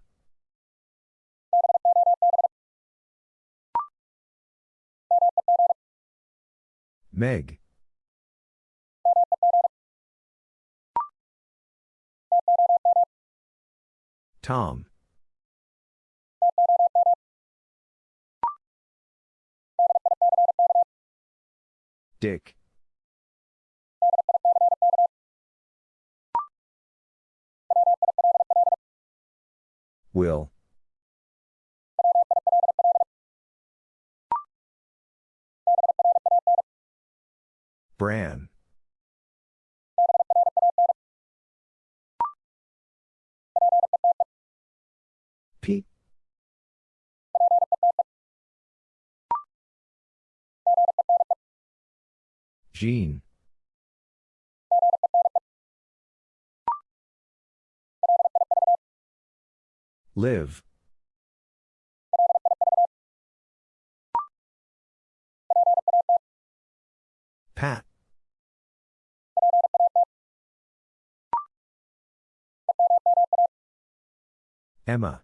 Meg. Tom. Dick. Will. Bran. Jean. Liv. Pat. Emma.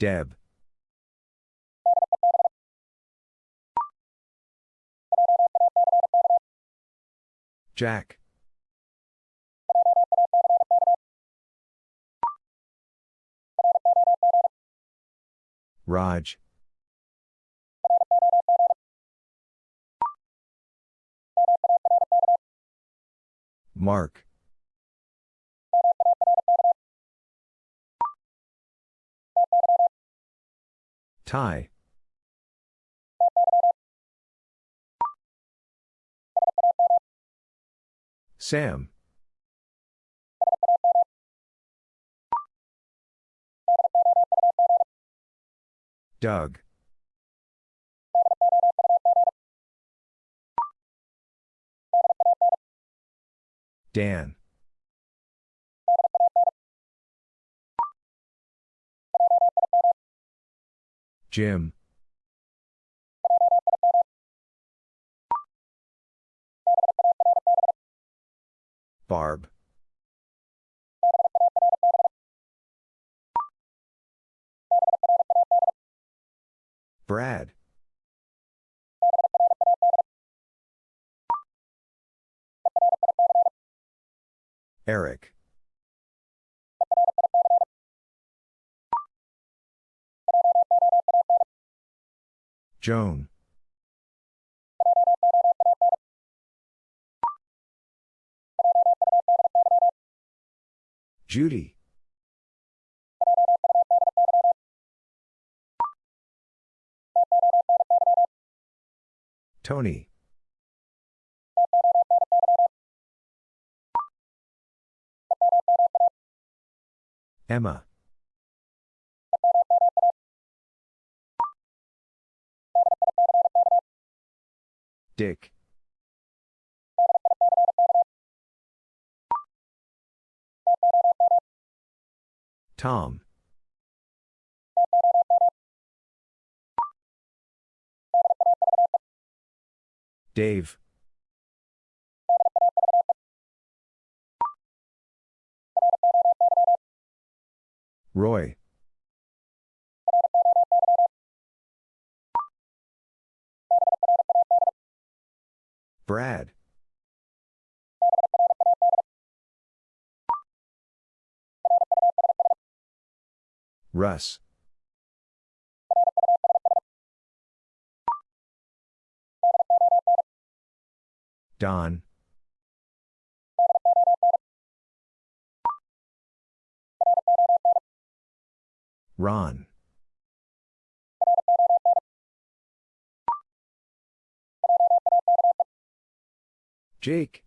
Deb. Jack. Raj. Mark. Ty. Sam. Doug. Dan. Jim. Barb. Brad. Eric. Joan. Judy. Tony. Emma. Dick. Tom. Dave. Roy. Brad. Russ. Don. Ron. Jake.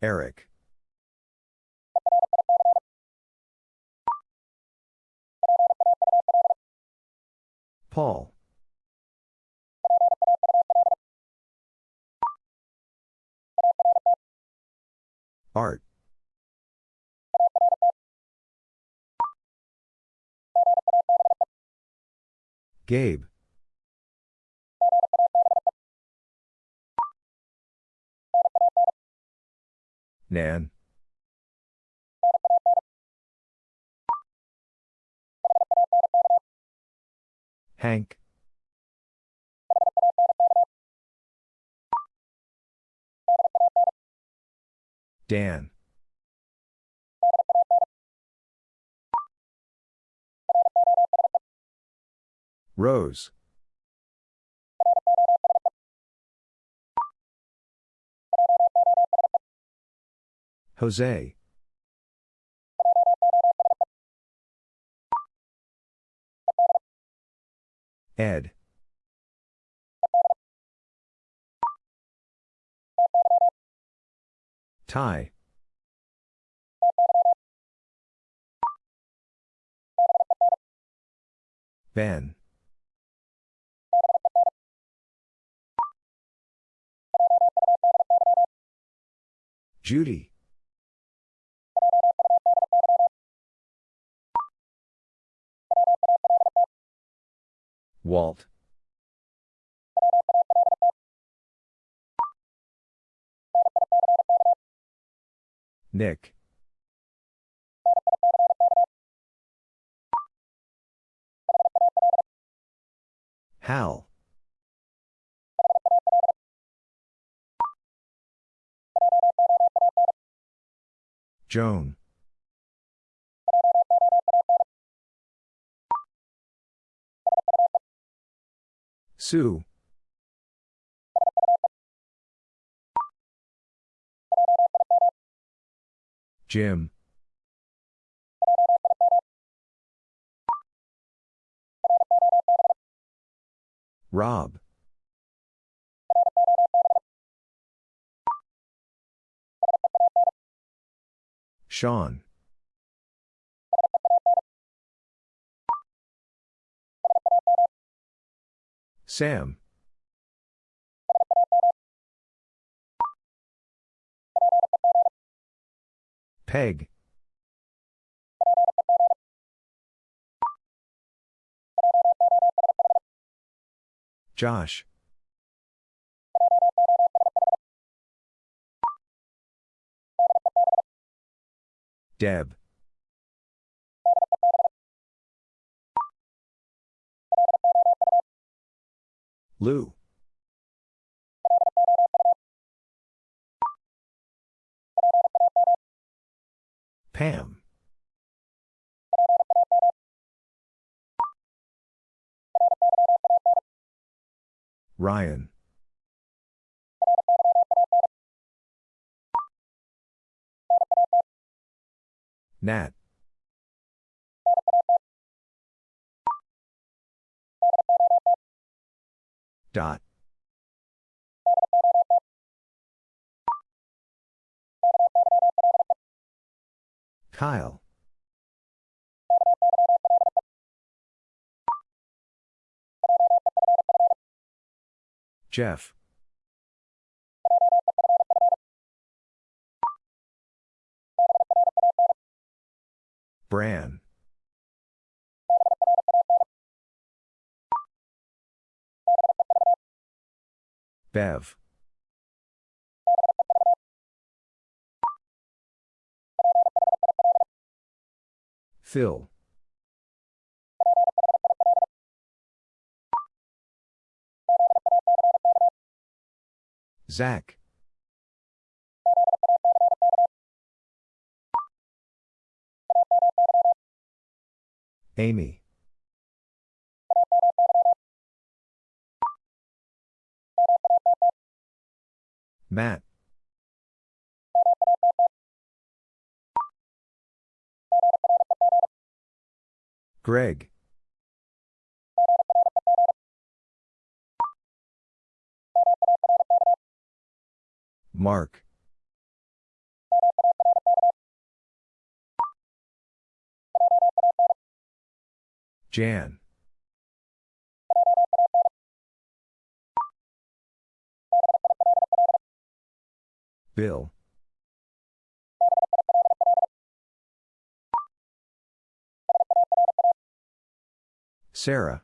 Eric. Paul. Art. Gabe. Nan. Hank. Dan. Rose. Jose. Ed. Ty. Ben. Judy. Walt. Nick. Hal. Joan. Sue. Jim. Rob. Sean. Sam. Peg. Josh. Deb. Lou. Pam. Ryan. Nat. Dot. Kyle. Jeff. Bran. Bev. Phil. Zach. Amy. Matt. Greg. Mark. Jan. Bill. Sarah.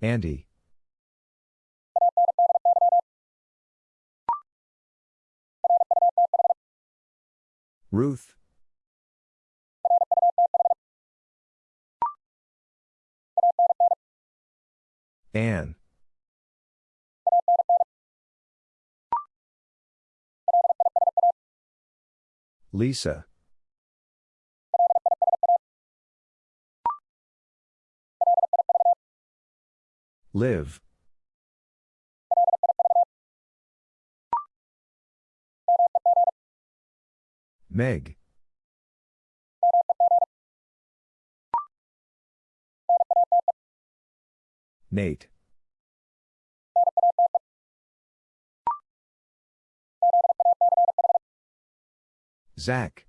Andy. Ruth. Anne. Lisa. Liv. Meg. Nate. Zach.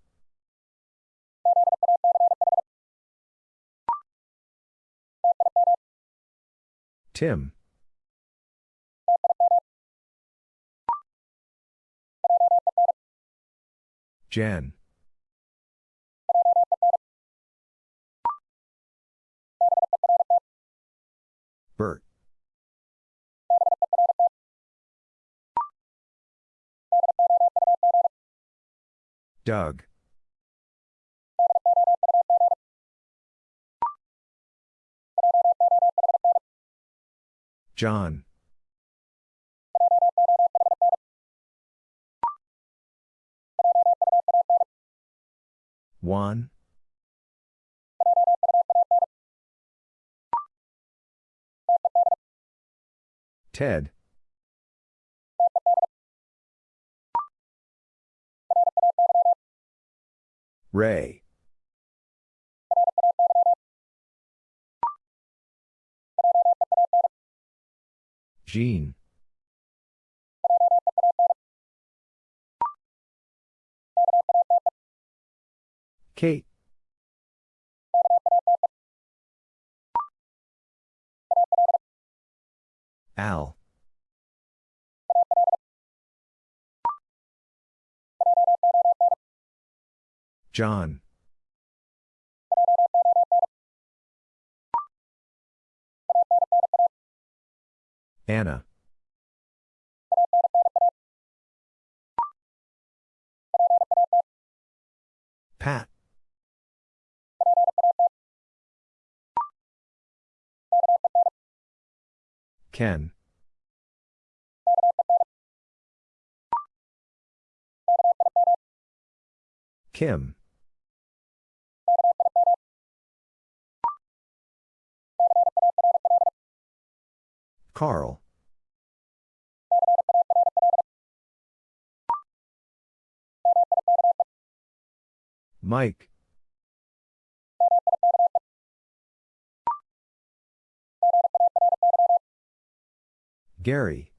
Tim. Jan. Bert. Doug. John. Juan. Ted. Ray. Jean. Kate. Al. John. Anna. Pat. Ken. Kim. Carl. Mike. Gary.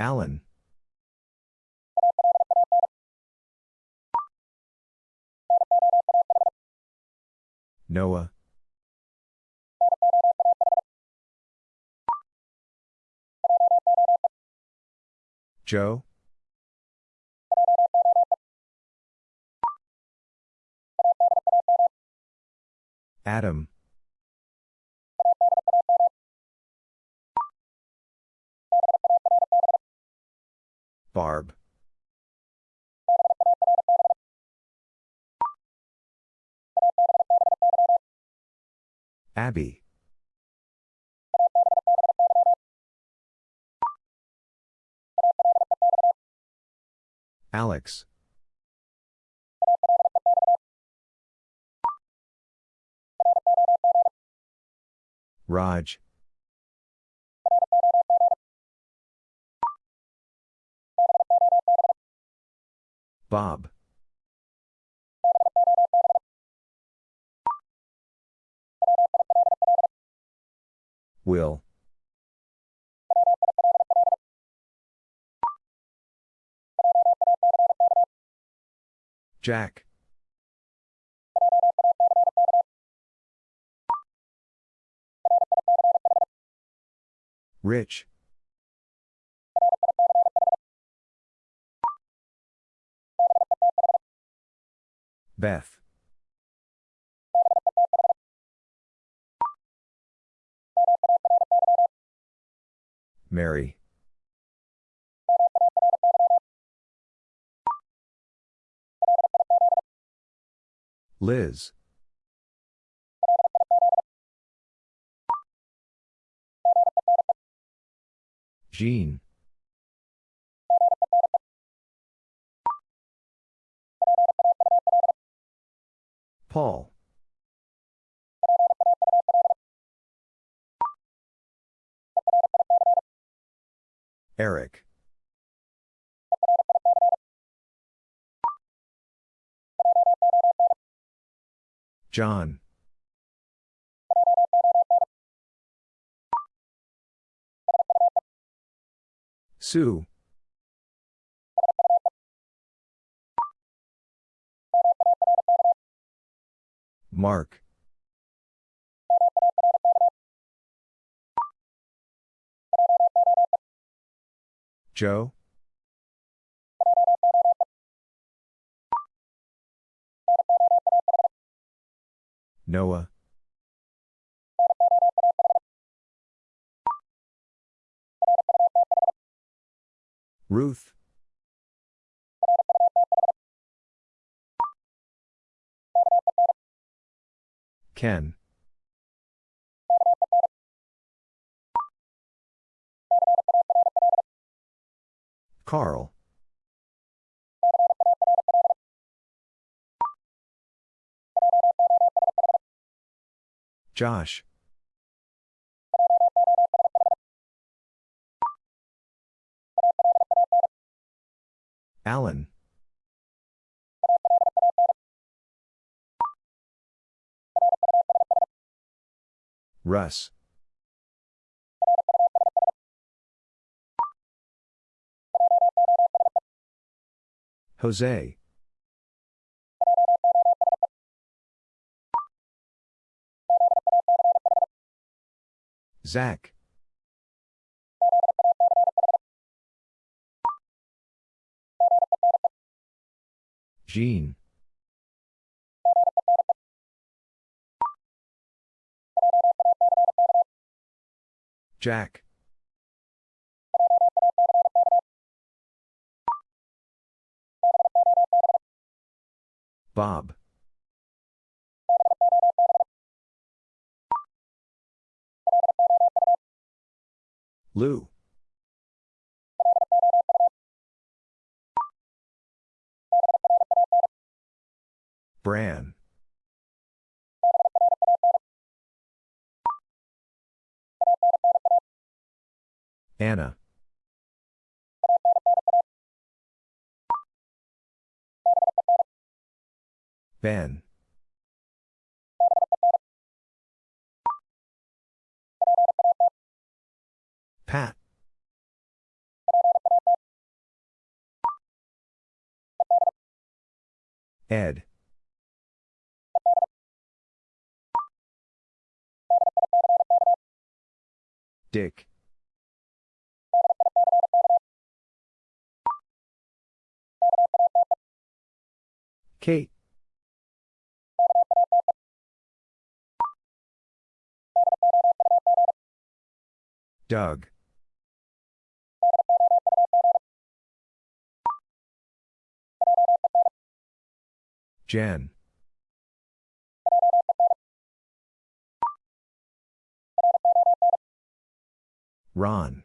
Alan. Noah. Joe. Adam. Barb. Abby. Alex. Raj. Bob. Will. Jack. Rich. Beth. Mary. Liz. Jean. Paul. Eric. John. Sue. Mark. Joe. Noah. Ruth. Ken. Carl. Josh. Alan. Russ. Jose. Zach. Jean. Jack. Bob. Lou. Bran. Anna. Ben. Pat. Ed. Dick. Kate. Doug. Jen. Ron.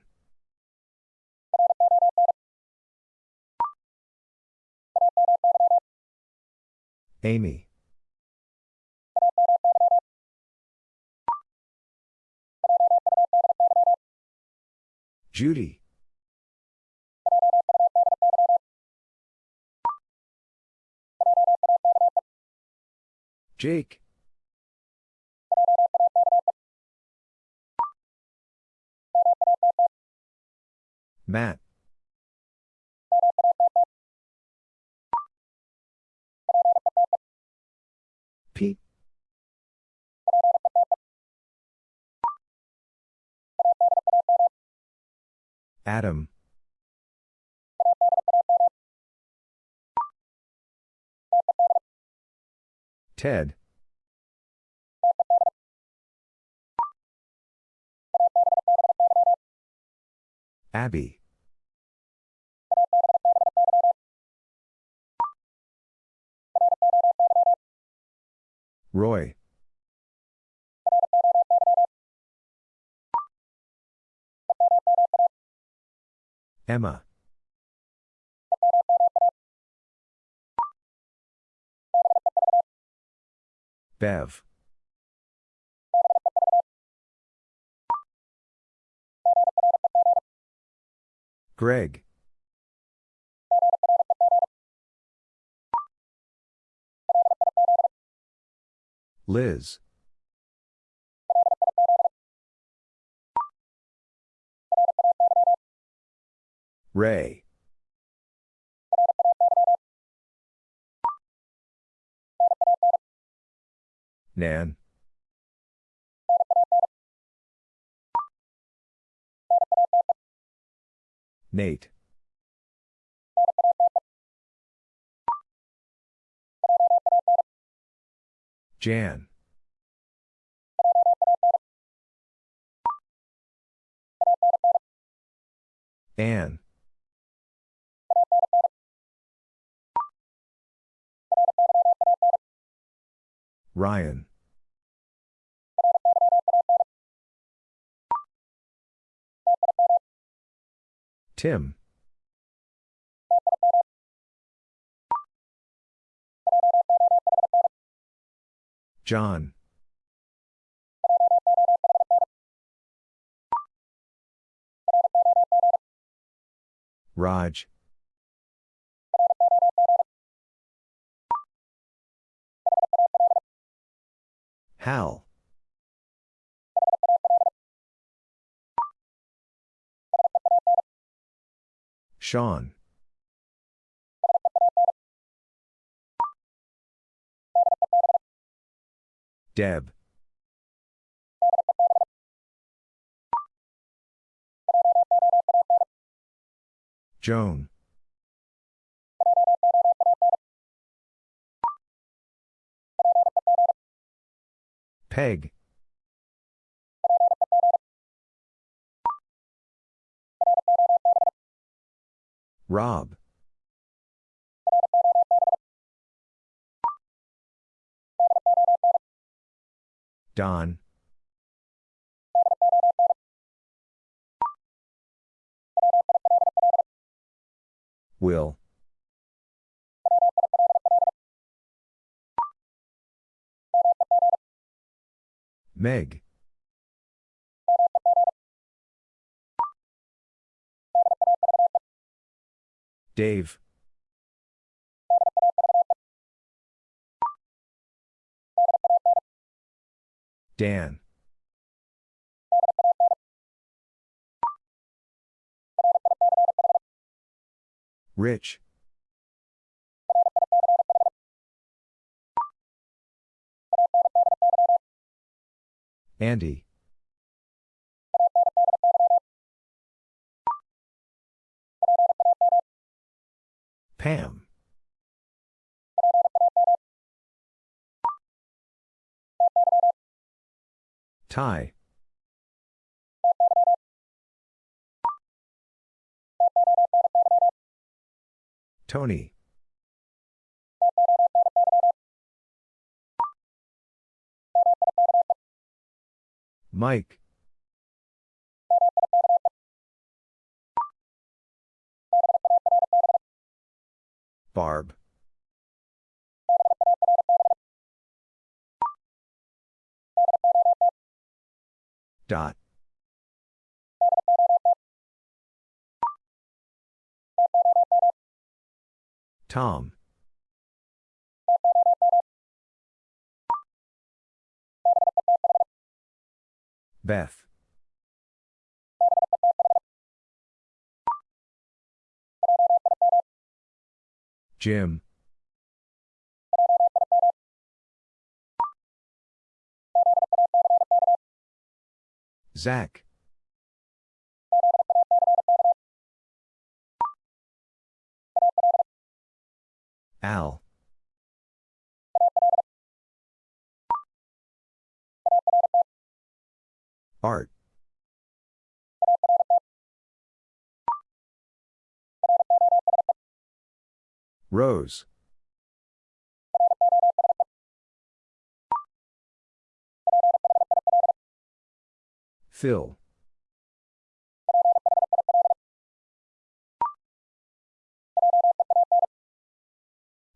Amy. Judy. Jake. Matt. Pete. Adam. Ted. Abby. Roy. Emma. Bev. Greg. Liz. Ray. Nan. Nate. Jan. Anne. Ryan. Tim. John. Raj. Hal. Sean. Deb. Joan. Peg. Rob. Don. Will. Meg. Dave. Dan. Rich. Andy. Pam. Ty. Tony. Mike. Barb. Dot. Tom. Beth. Jim. Zach. Al. Art. Rose. Phil.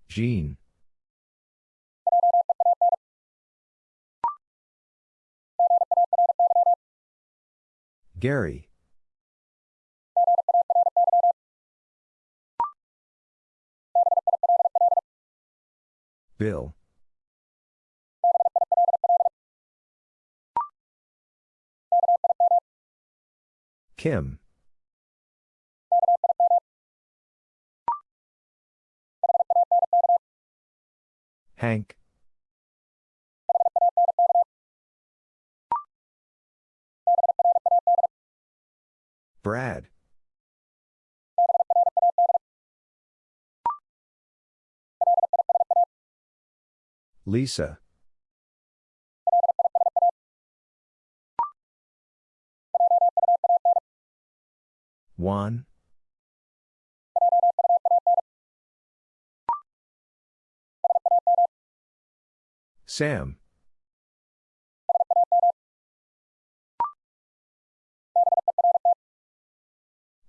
Jean. Gary. Bill. Kim. Hank. Brad. Lisa. Juan. Sam.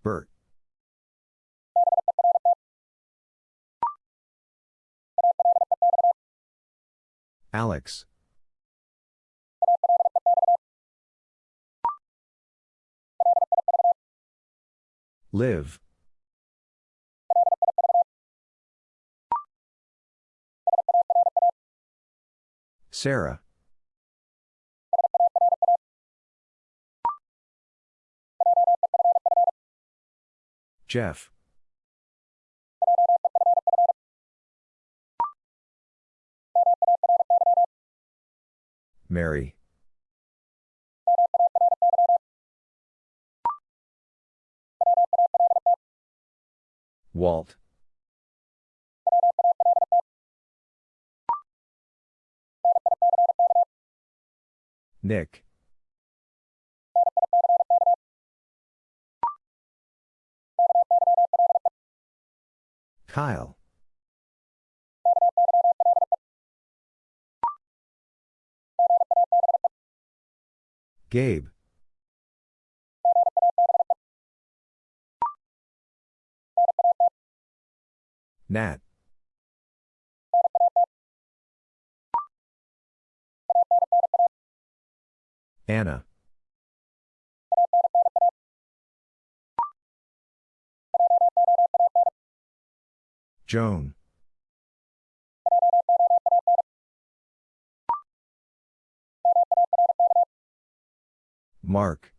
Bert. Alex. Liv. Sarah. Jeff. Mary. Walt. Nick. Kyle. Gabe. Nat. Anna. Joan. Mark.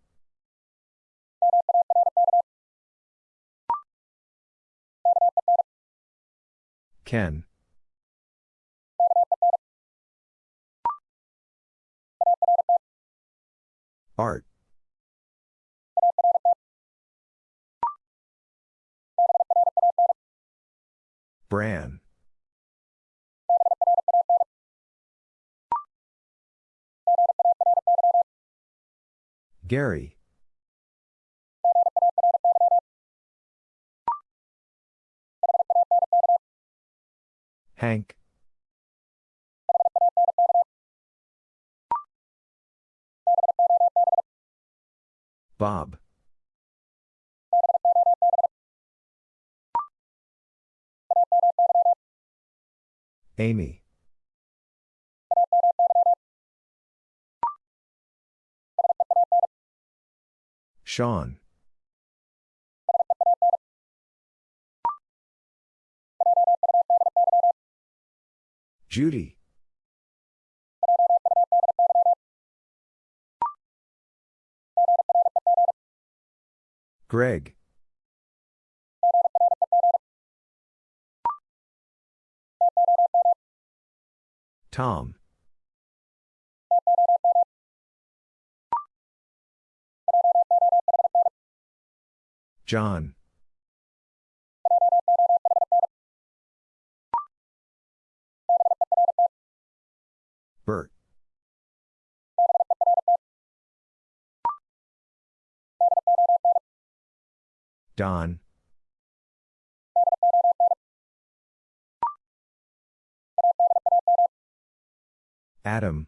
Ken. Art. Bran. Gary. Hank. Bob. Amy. Sean. Judy. Greg. Tom. John. Bert. Don. Adam.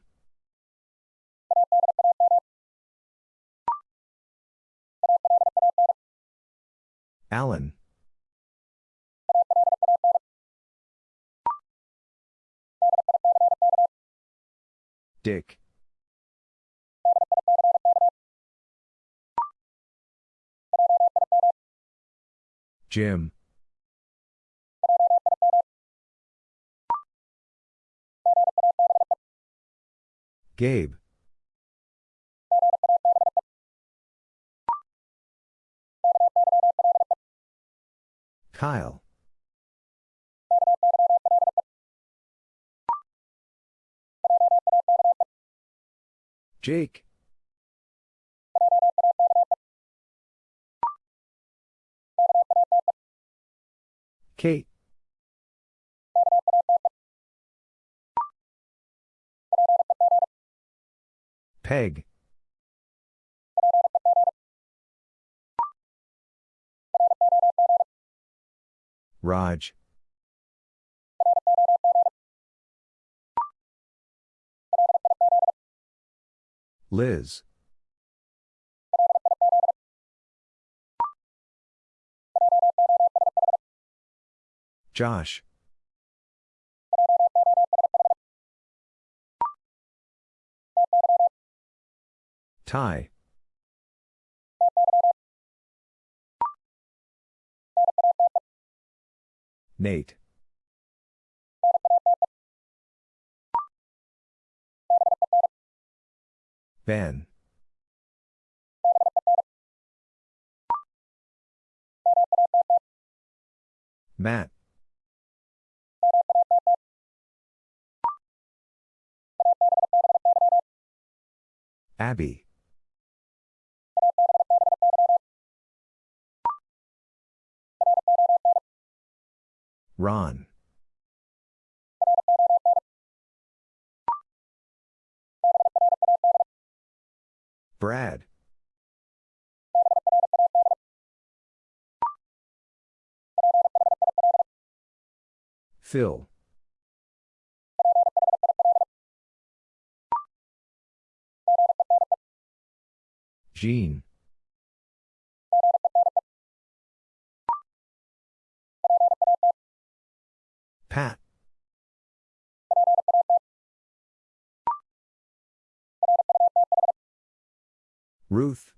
Alan. Dick. Jim. Gabe. Kyle. Jake. Kate. Peg. Raj. Liz. Josh. Ty. Nate. Ben. Matt. Abby. Ron. Brad. Phil. Jean. Pat. Ruth.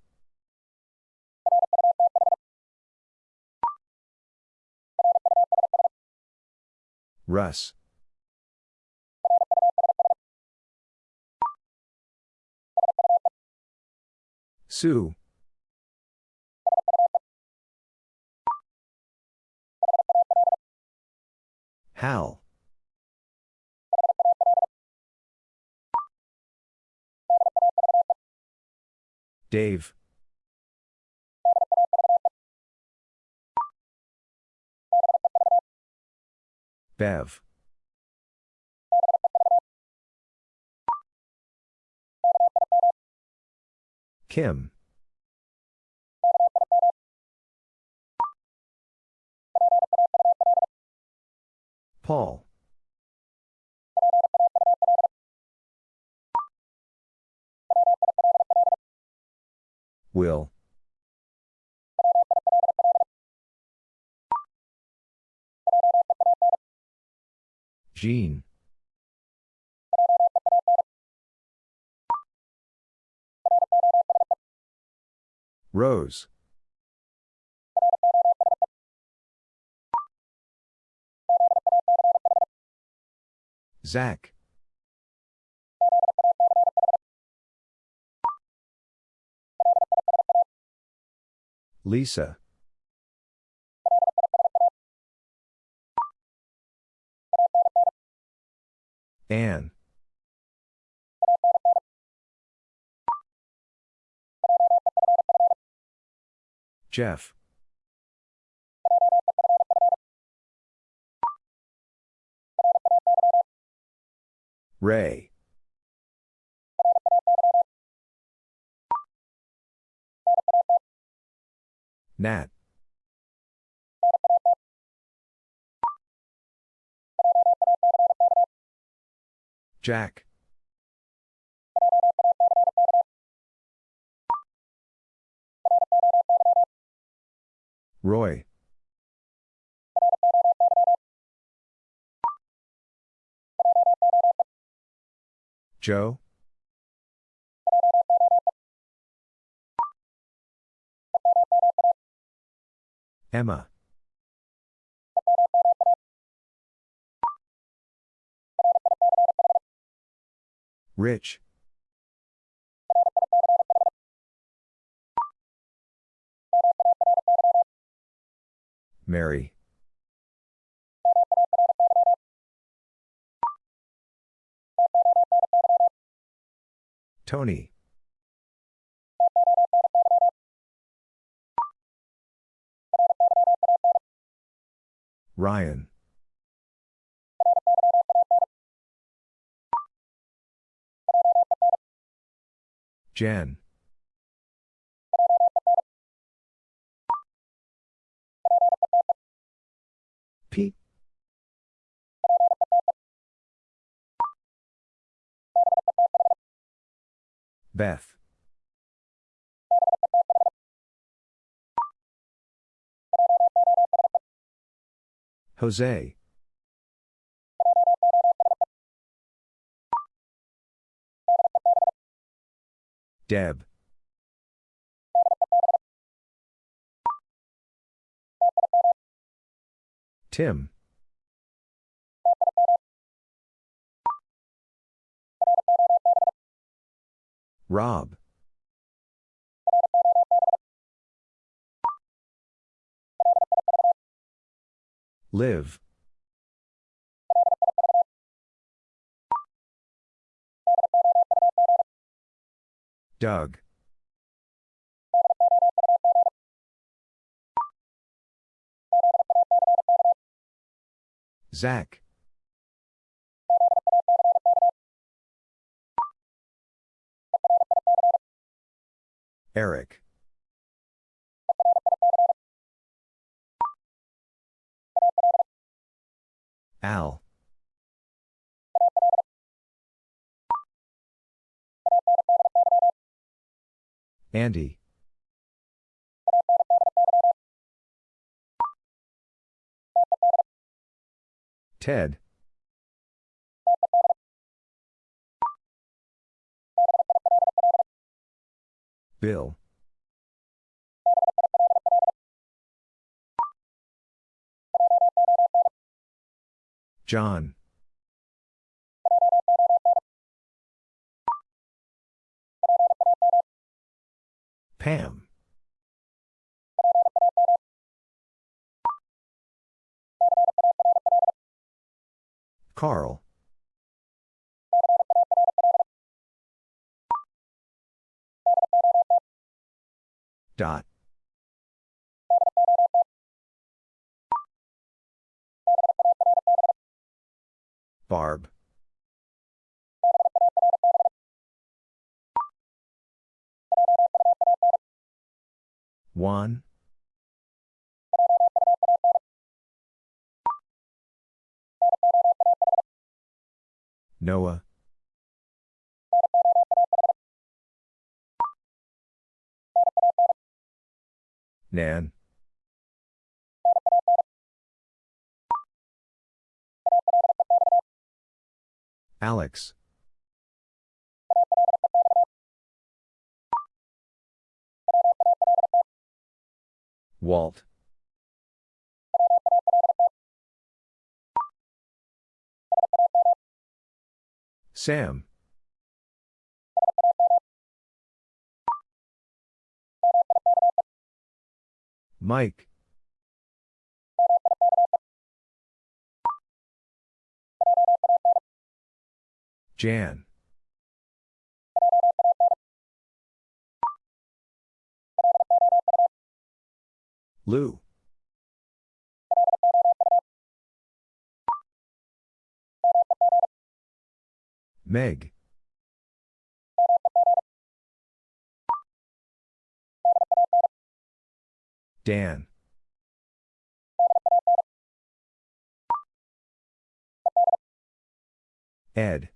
Russ. Sue. Hal. Dave. Bev. Kim. Paul. Will. Jean. Rose. Zach. Lisa. Anne. Jeff. Ray. Nat. Jack. Roy. Joe. Emma. Rich. Mary. Tony. Ryan. Jen. Pete. Beth. Jose. Deb. Tim. Rob. Liv. Doug. Zach. Eric. Al. Andy. Ted. Bill. John. Pam. Carl. Dot. Barb. Juan. Noah. Nan. Alex. Walt. Sam. Mike. Jan. Lou. Meg. Dan. Ed.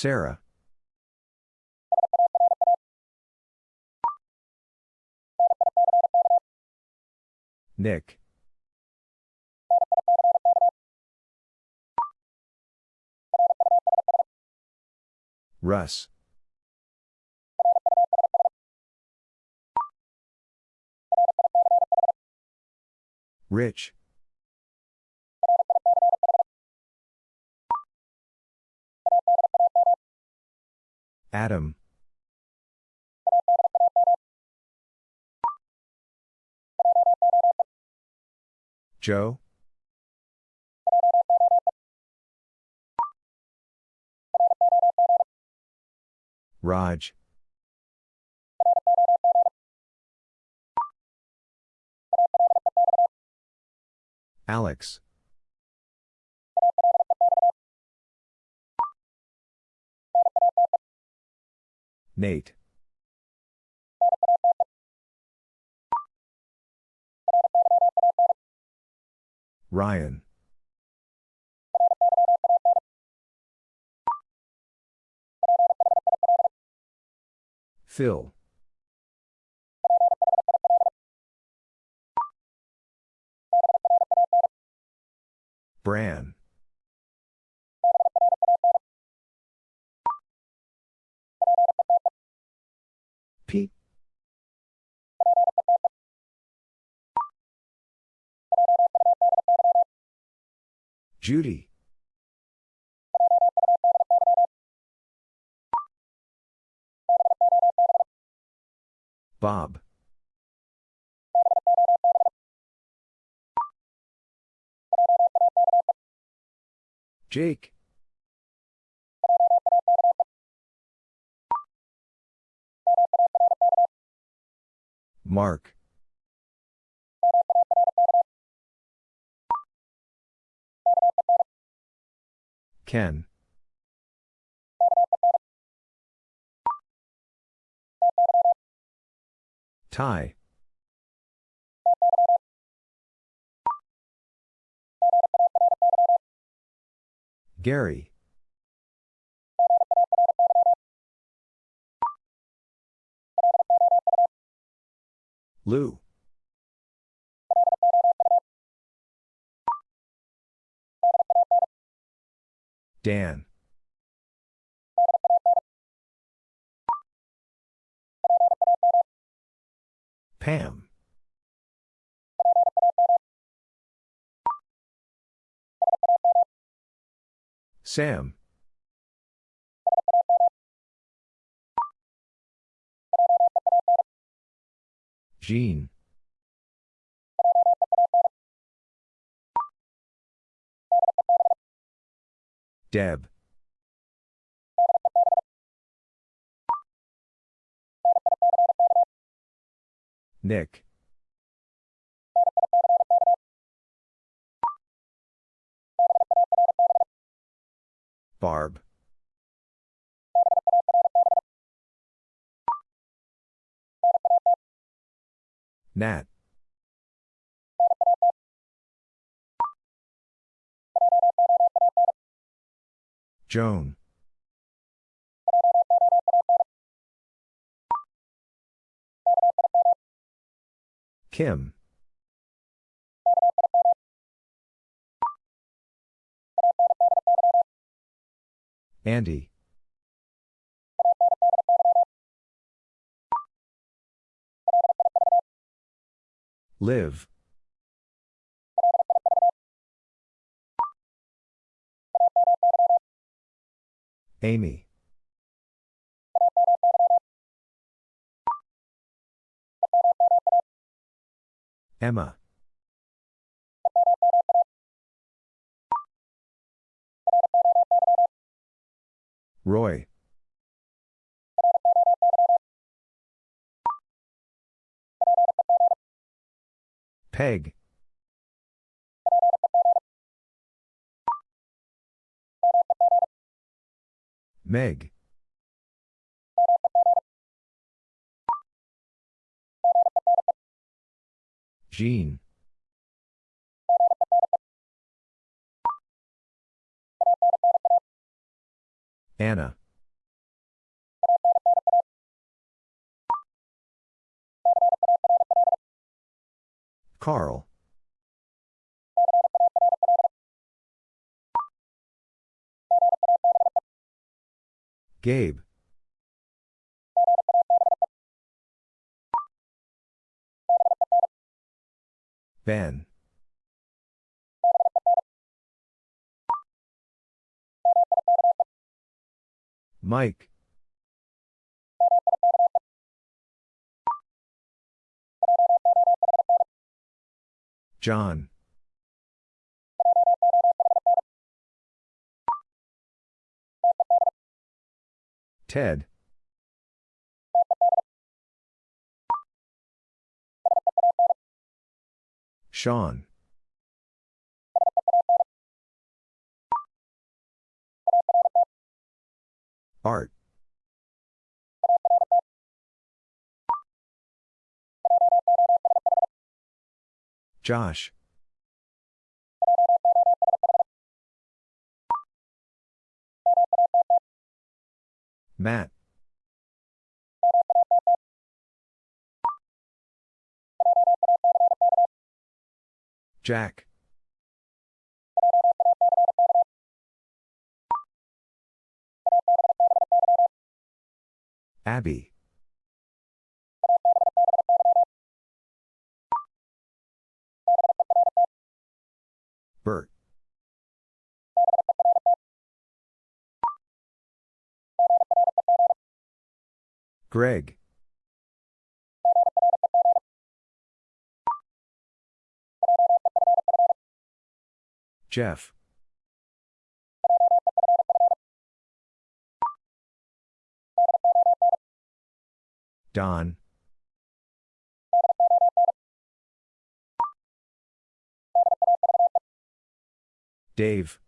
Sarah. Nick. Russ. Rich. Adam. Joe. Raj. Alex. Nate. Ryan. Phil. Bran. Judy. Bob. Jake. Mark. Ken. Ty. Gary. Lou. Dan. Pam. Sam. Jean. Deb. Nick. Barb. Nat. Joan. Kim. Andy. Liv. Amy. Emma. Roy. Peg. Meg. Jean. Anna. Carl. Gabe. Ben. Mike. John. Ted. Sean. Art. Josh. Matt. Jack. Abby. Greg. Jeff. Don. Dave.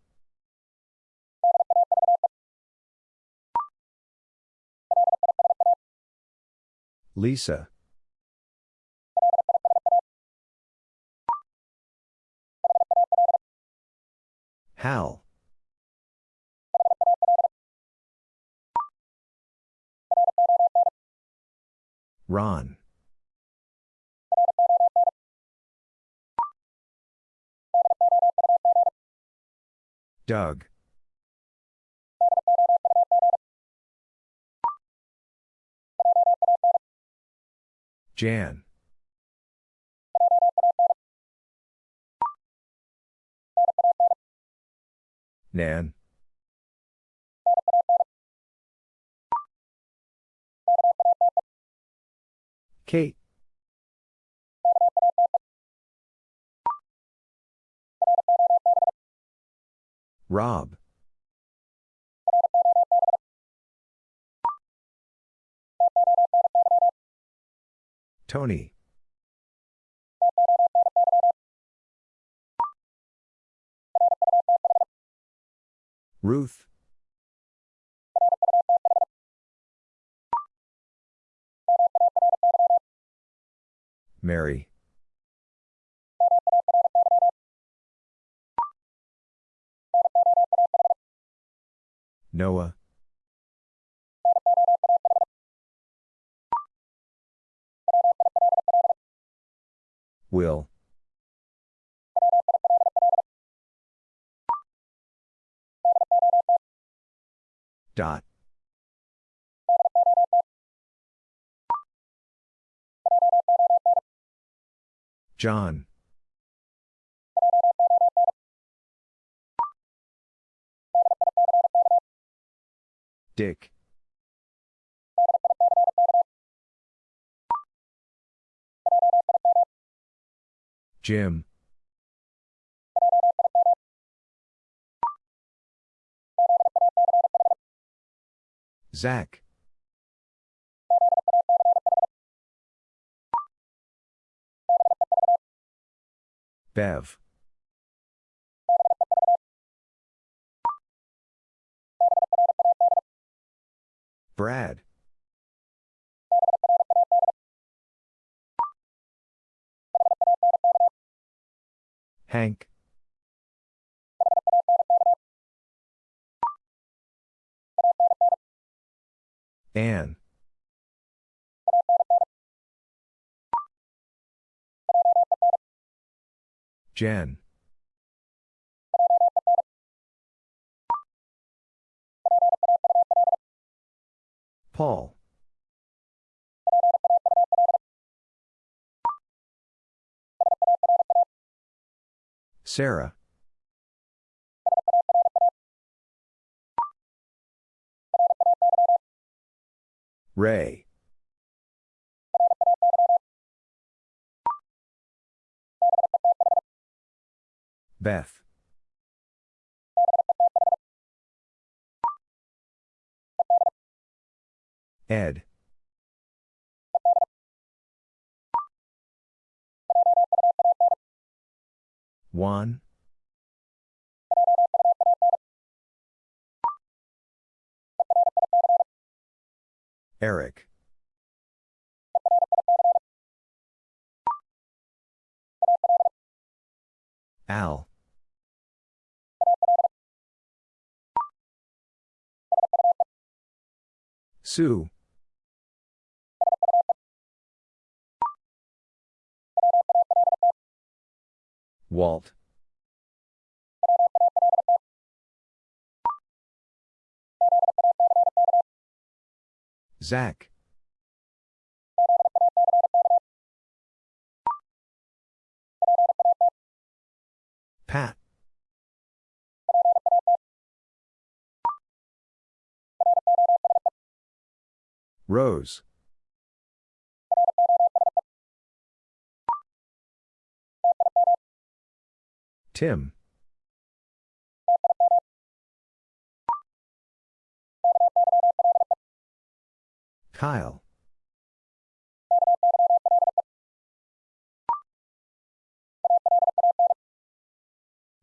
Lisa. Hal. Ron. Doug. Jan. Nan. Kate. Rob. Tony. Ruth. Mary. Noah. Will. Dot. John. Dick. Jim. Zach. Bev. Brad. Hank. Anne. Jen. Paul. Sarah. Ray. Beth. Ed. Juan. Eric. Al. Sue. Walt. Zach. Pat. Rose. Tim. Kyle.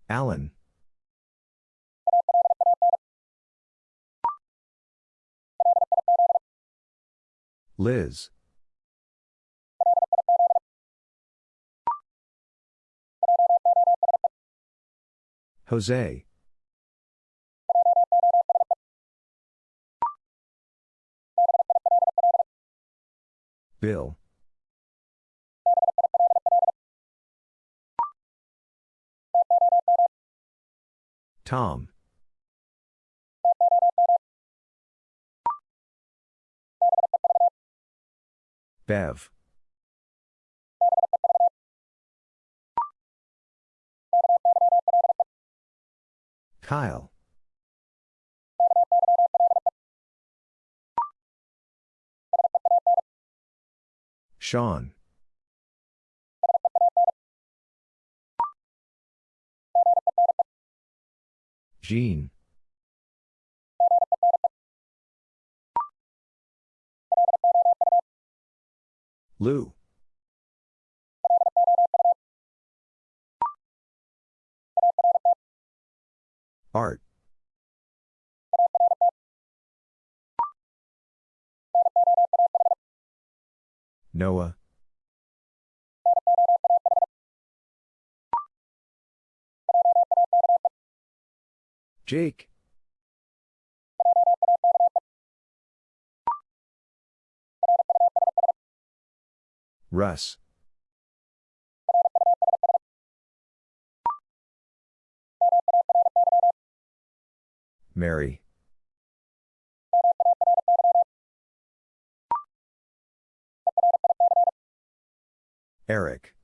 Alan. Liz. Jose. Bill. Tom. Bev. Kyle. Sean. Jean. Lou. Art. Noah. Jake. Russ. Mary. Eric.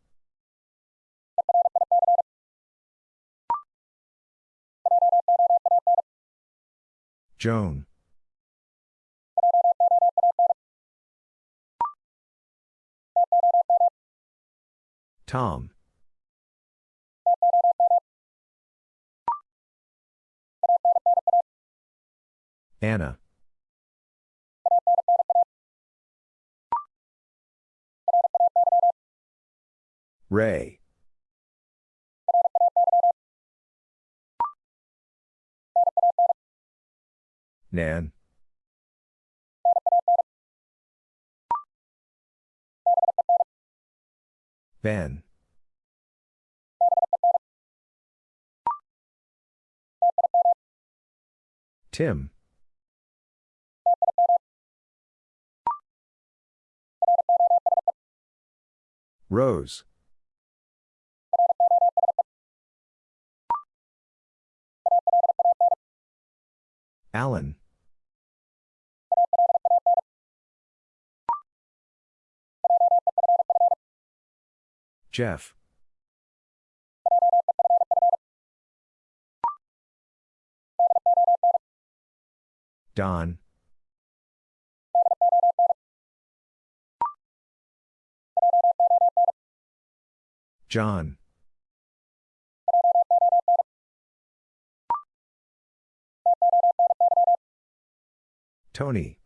Joan. Tom. Anna. Ray. Nan. Ben. Tim. Rose. Alan. Jeff. Don. John. Tony.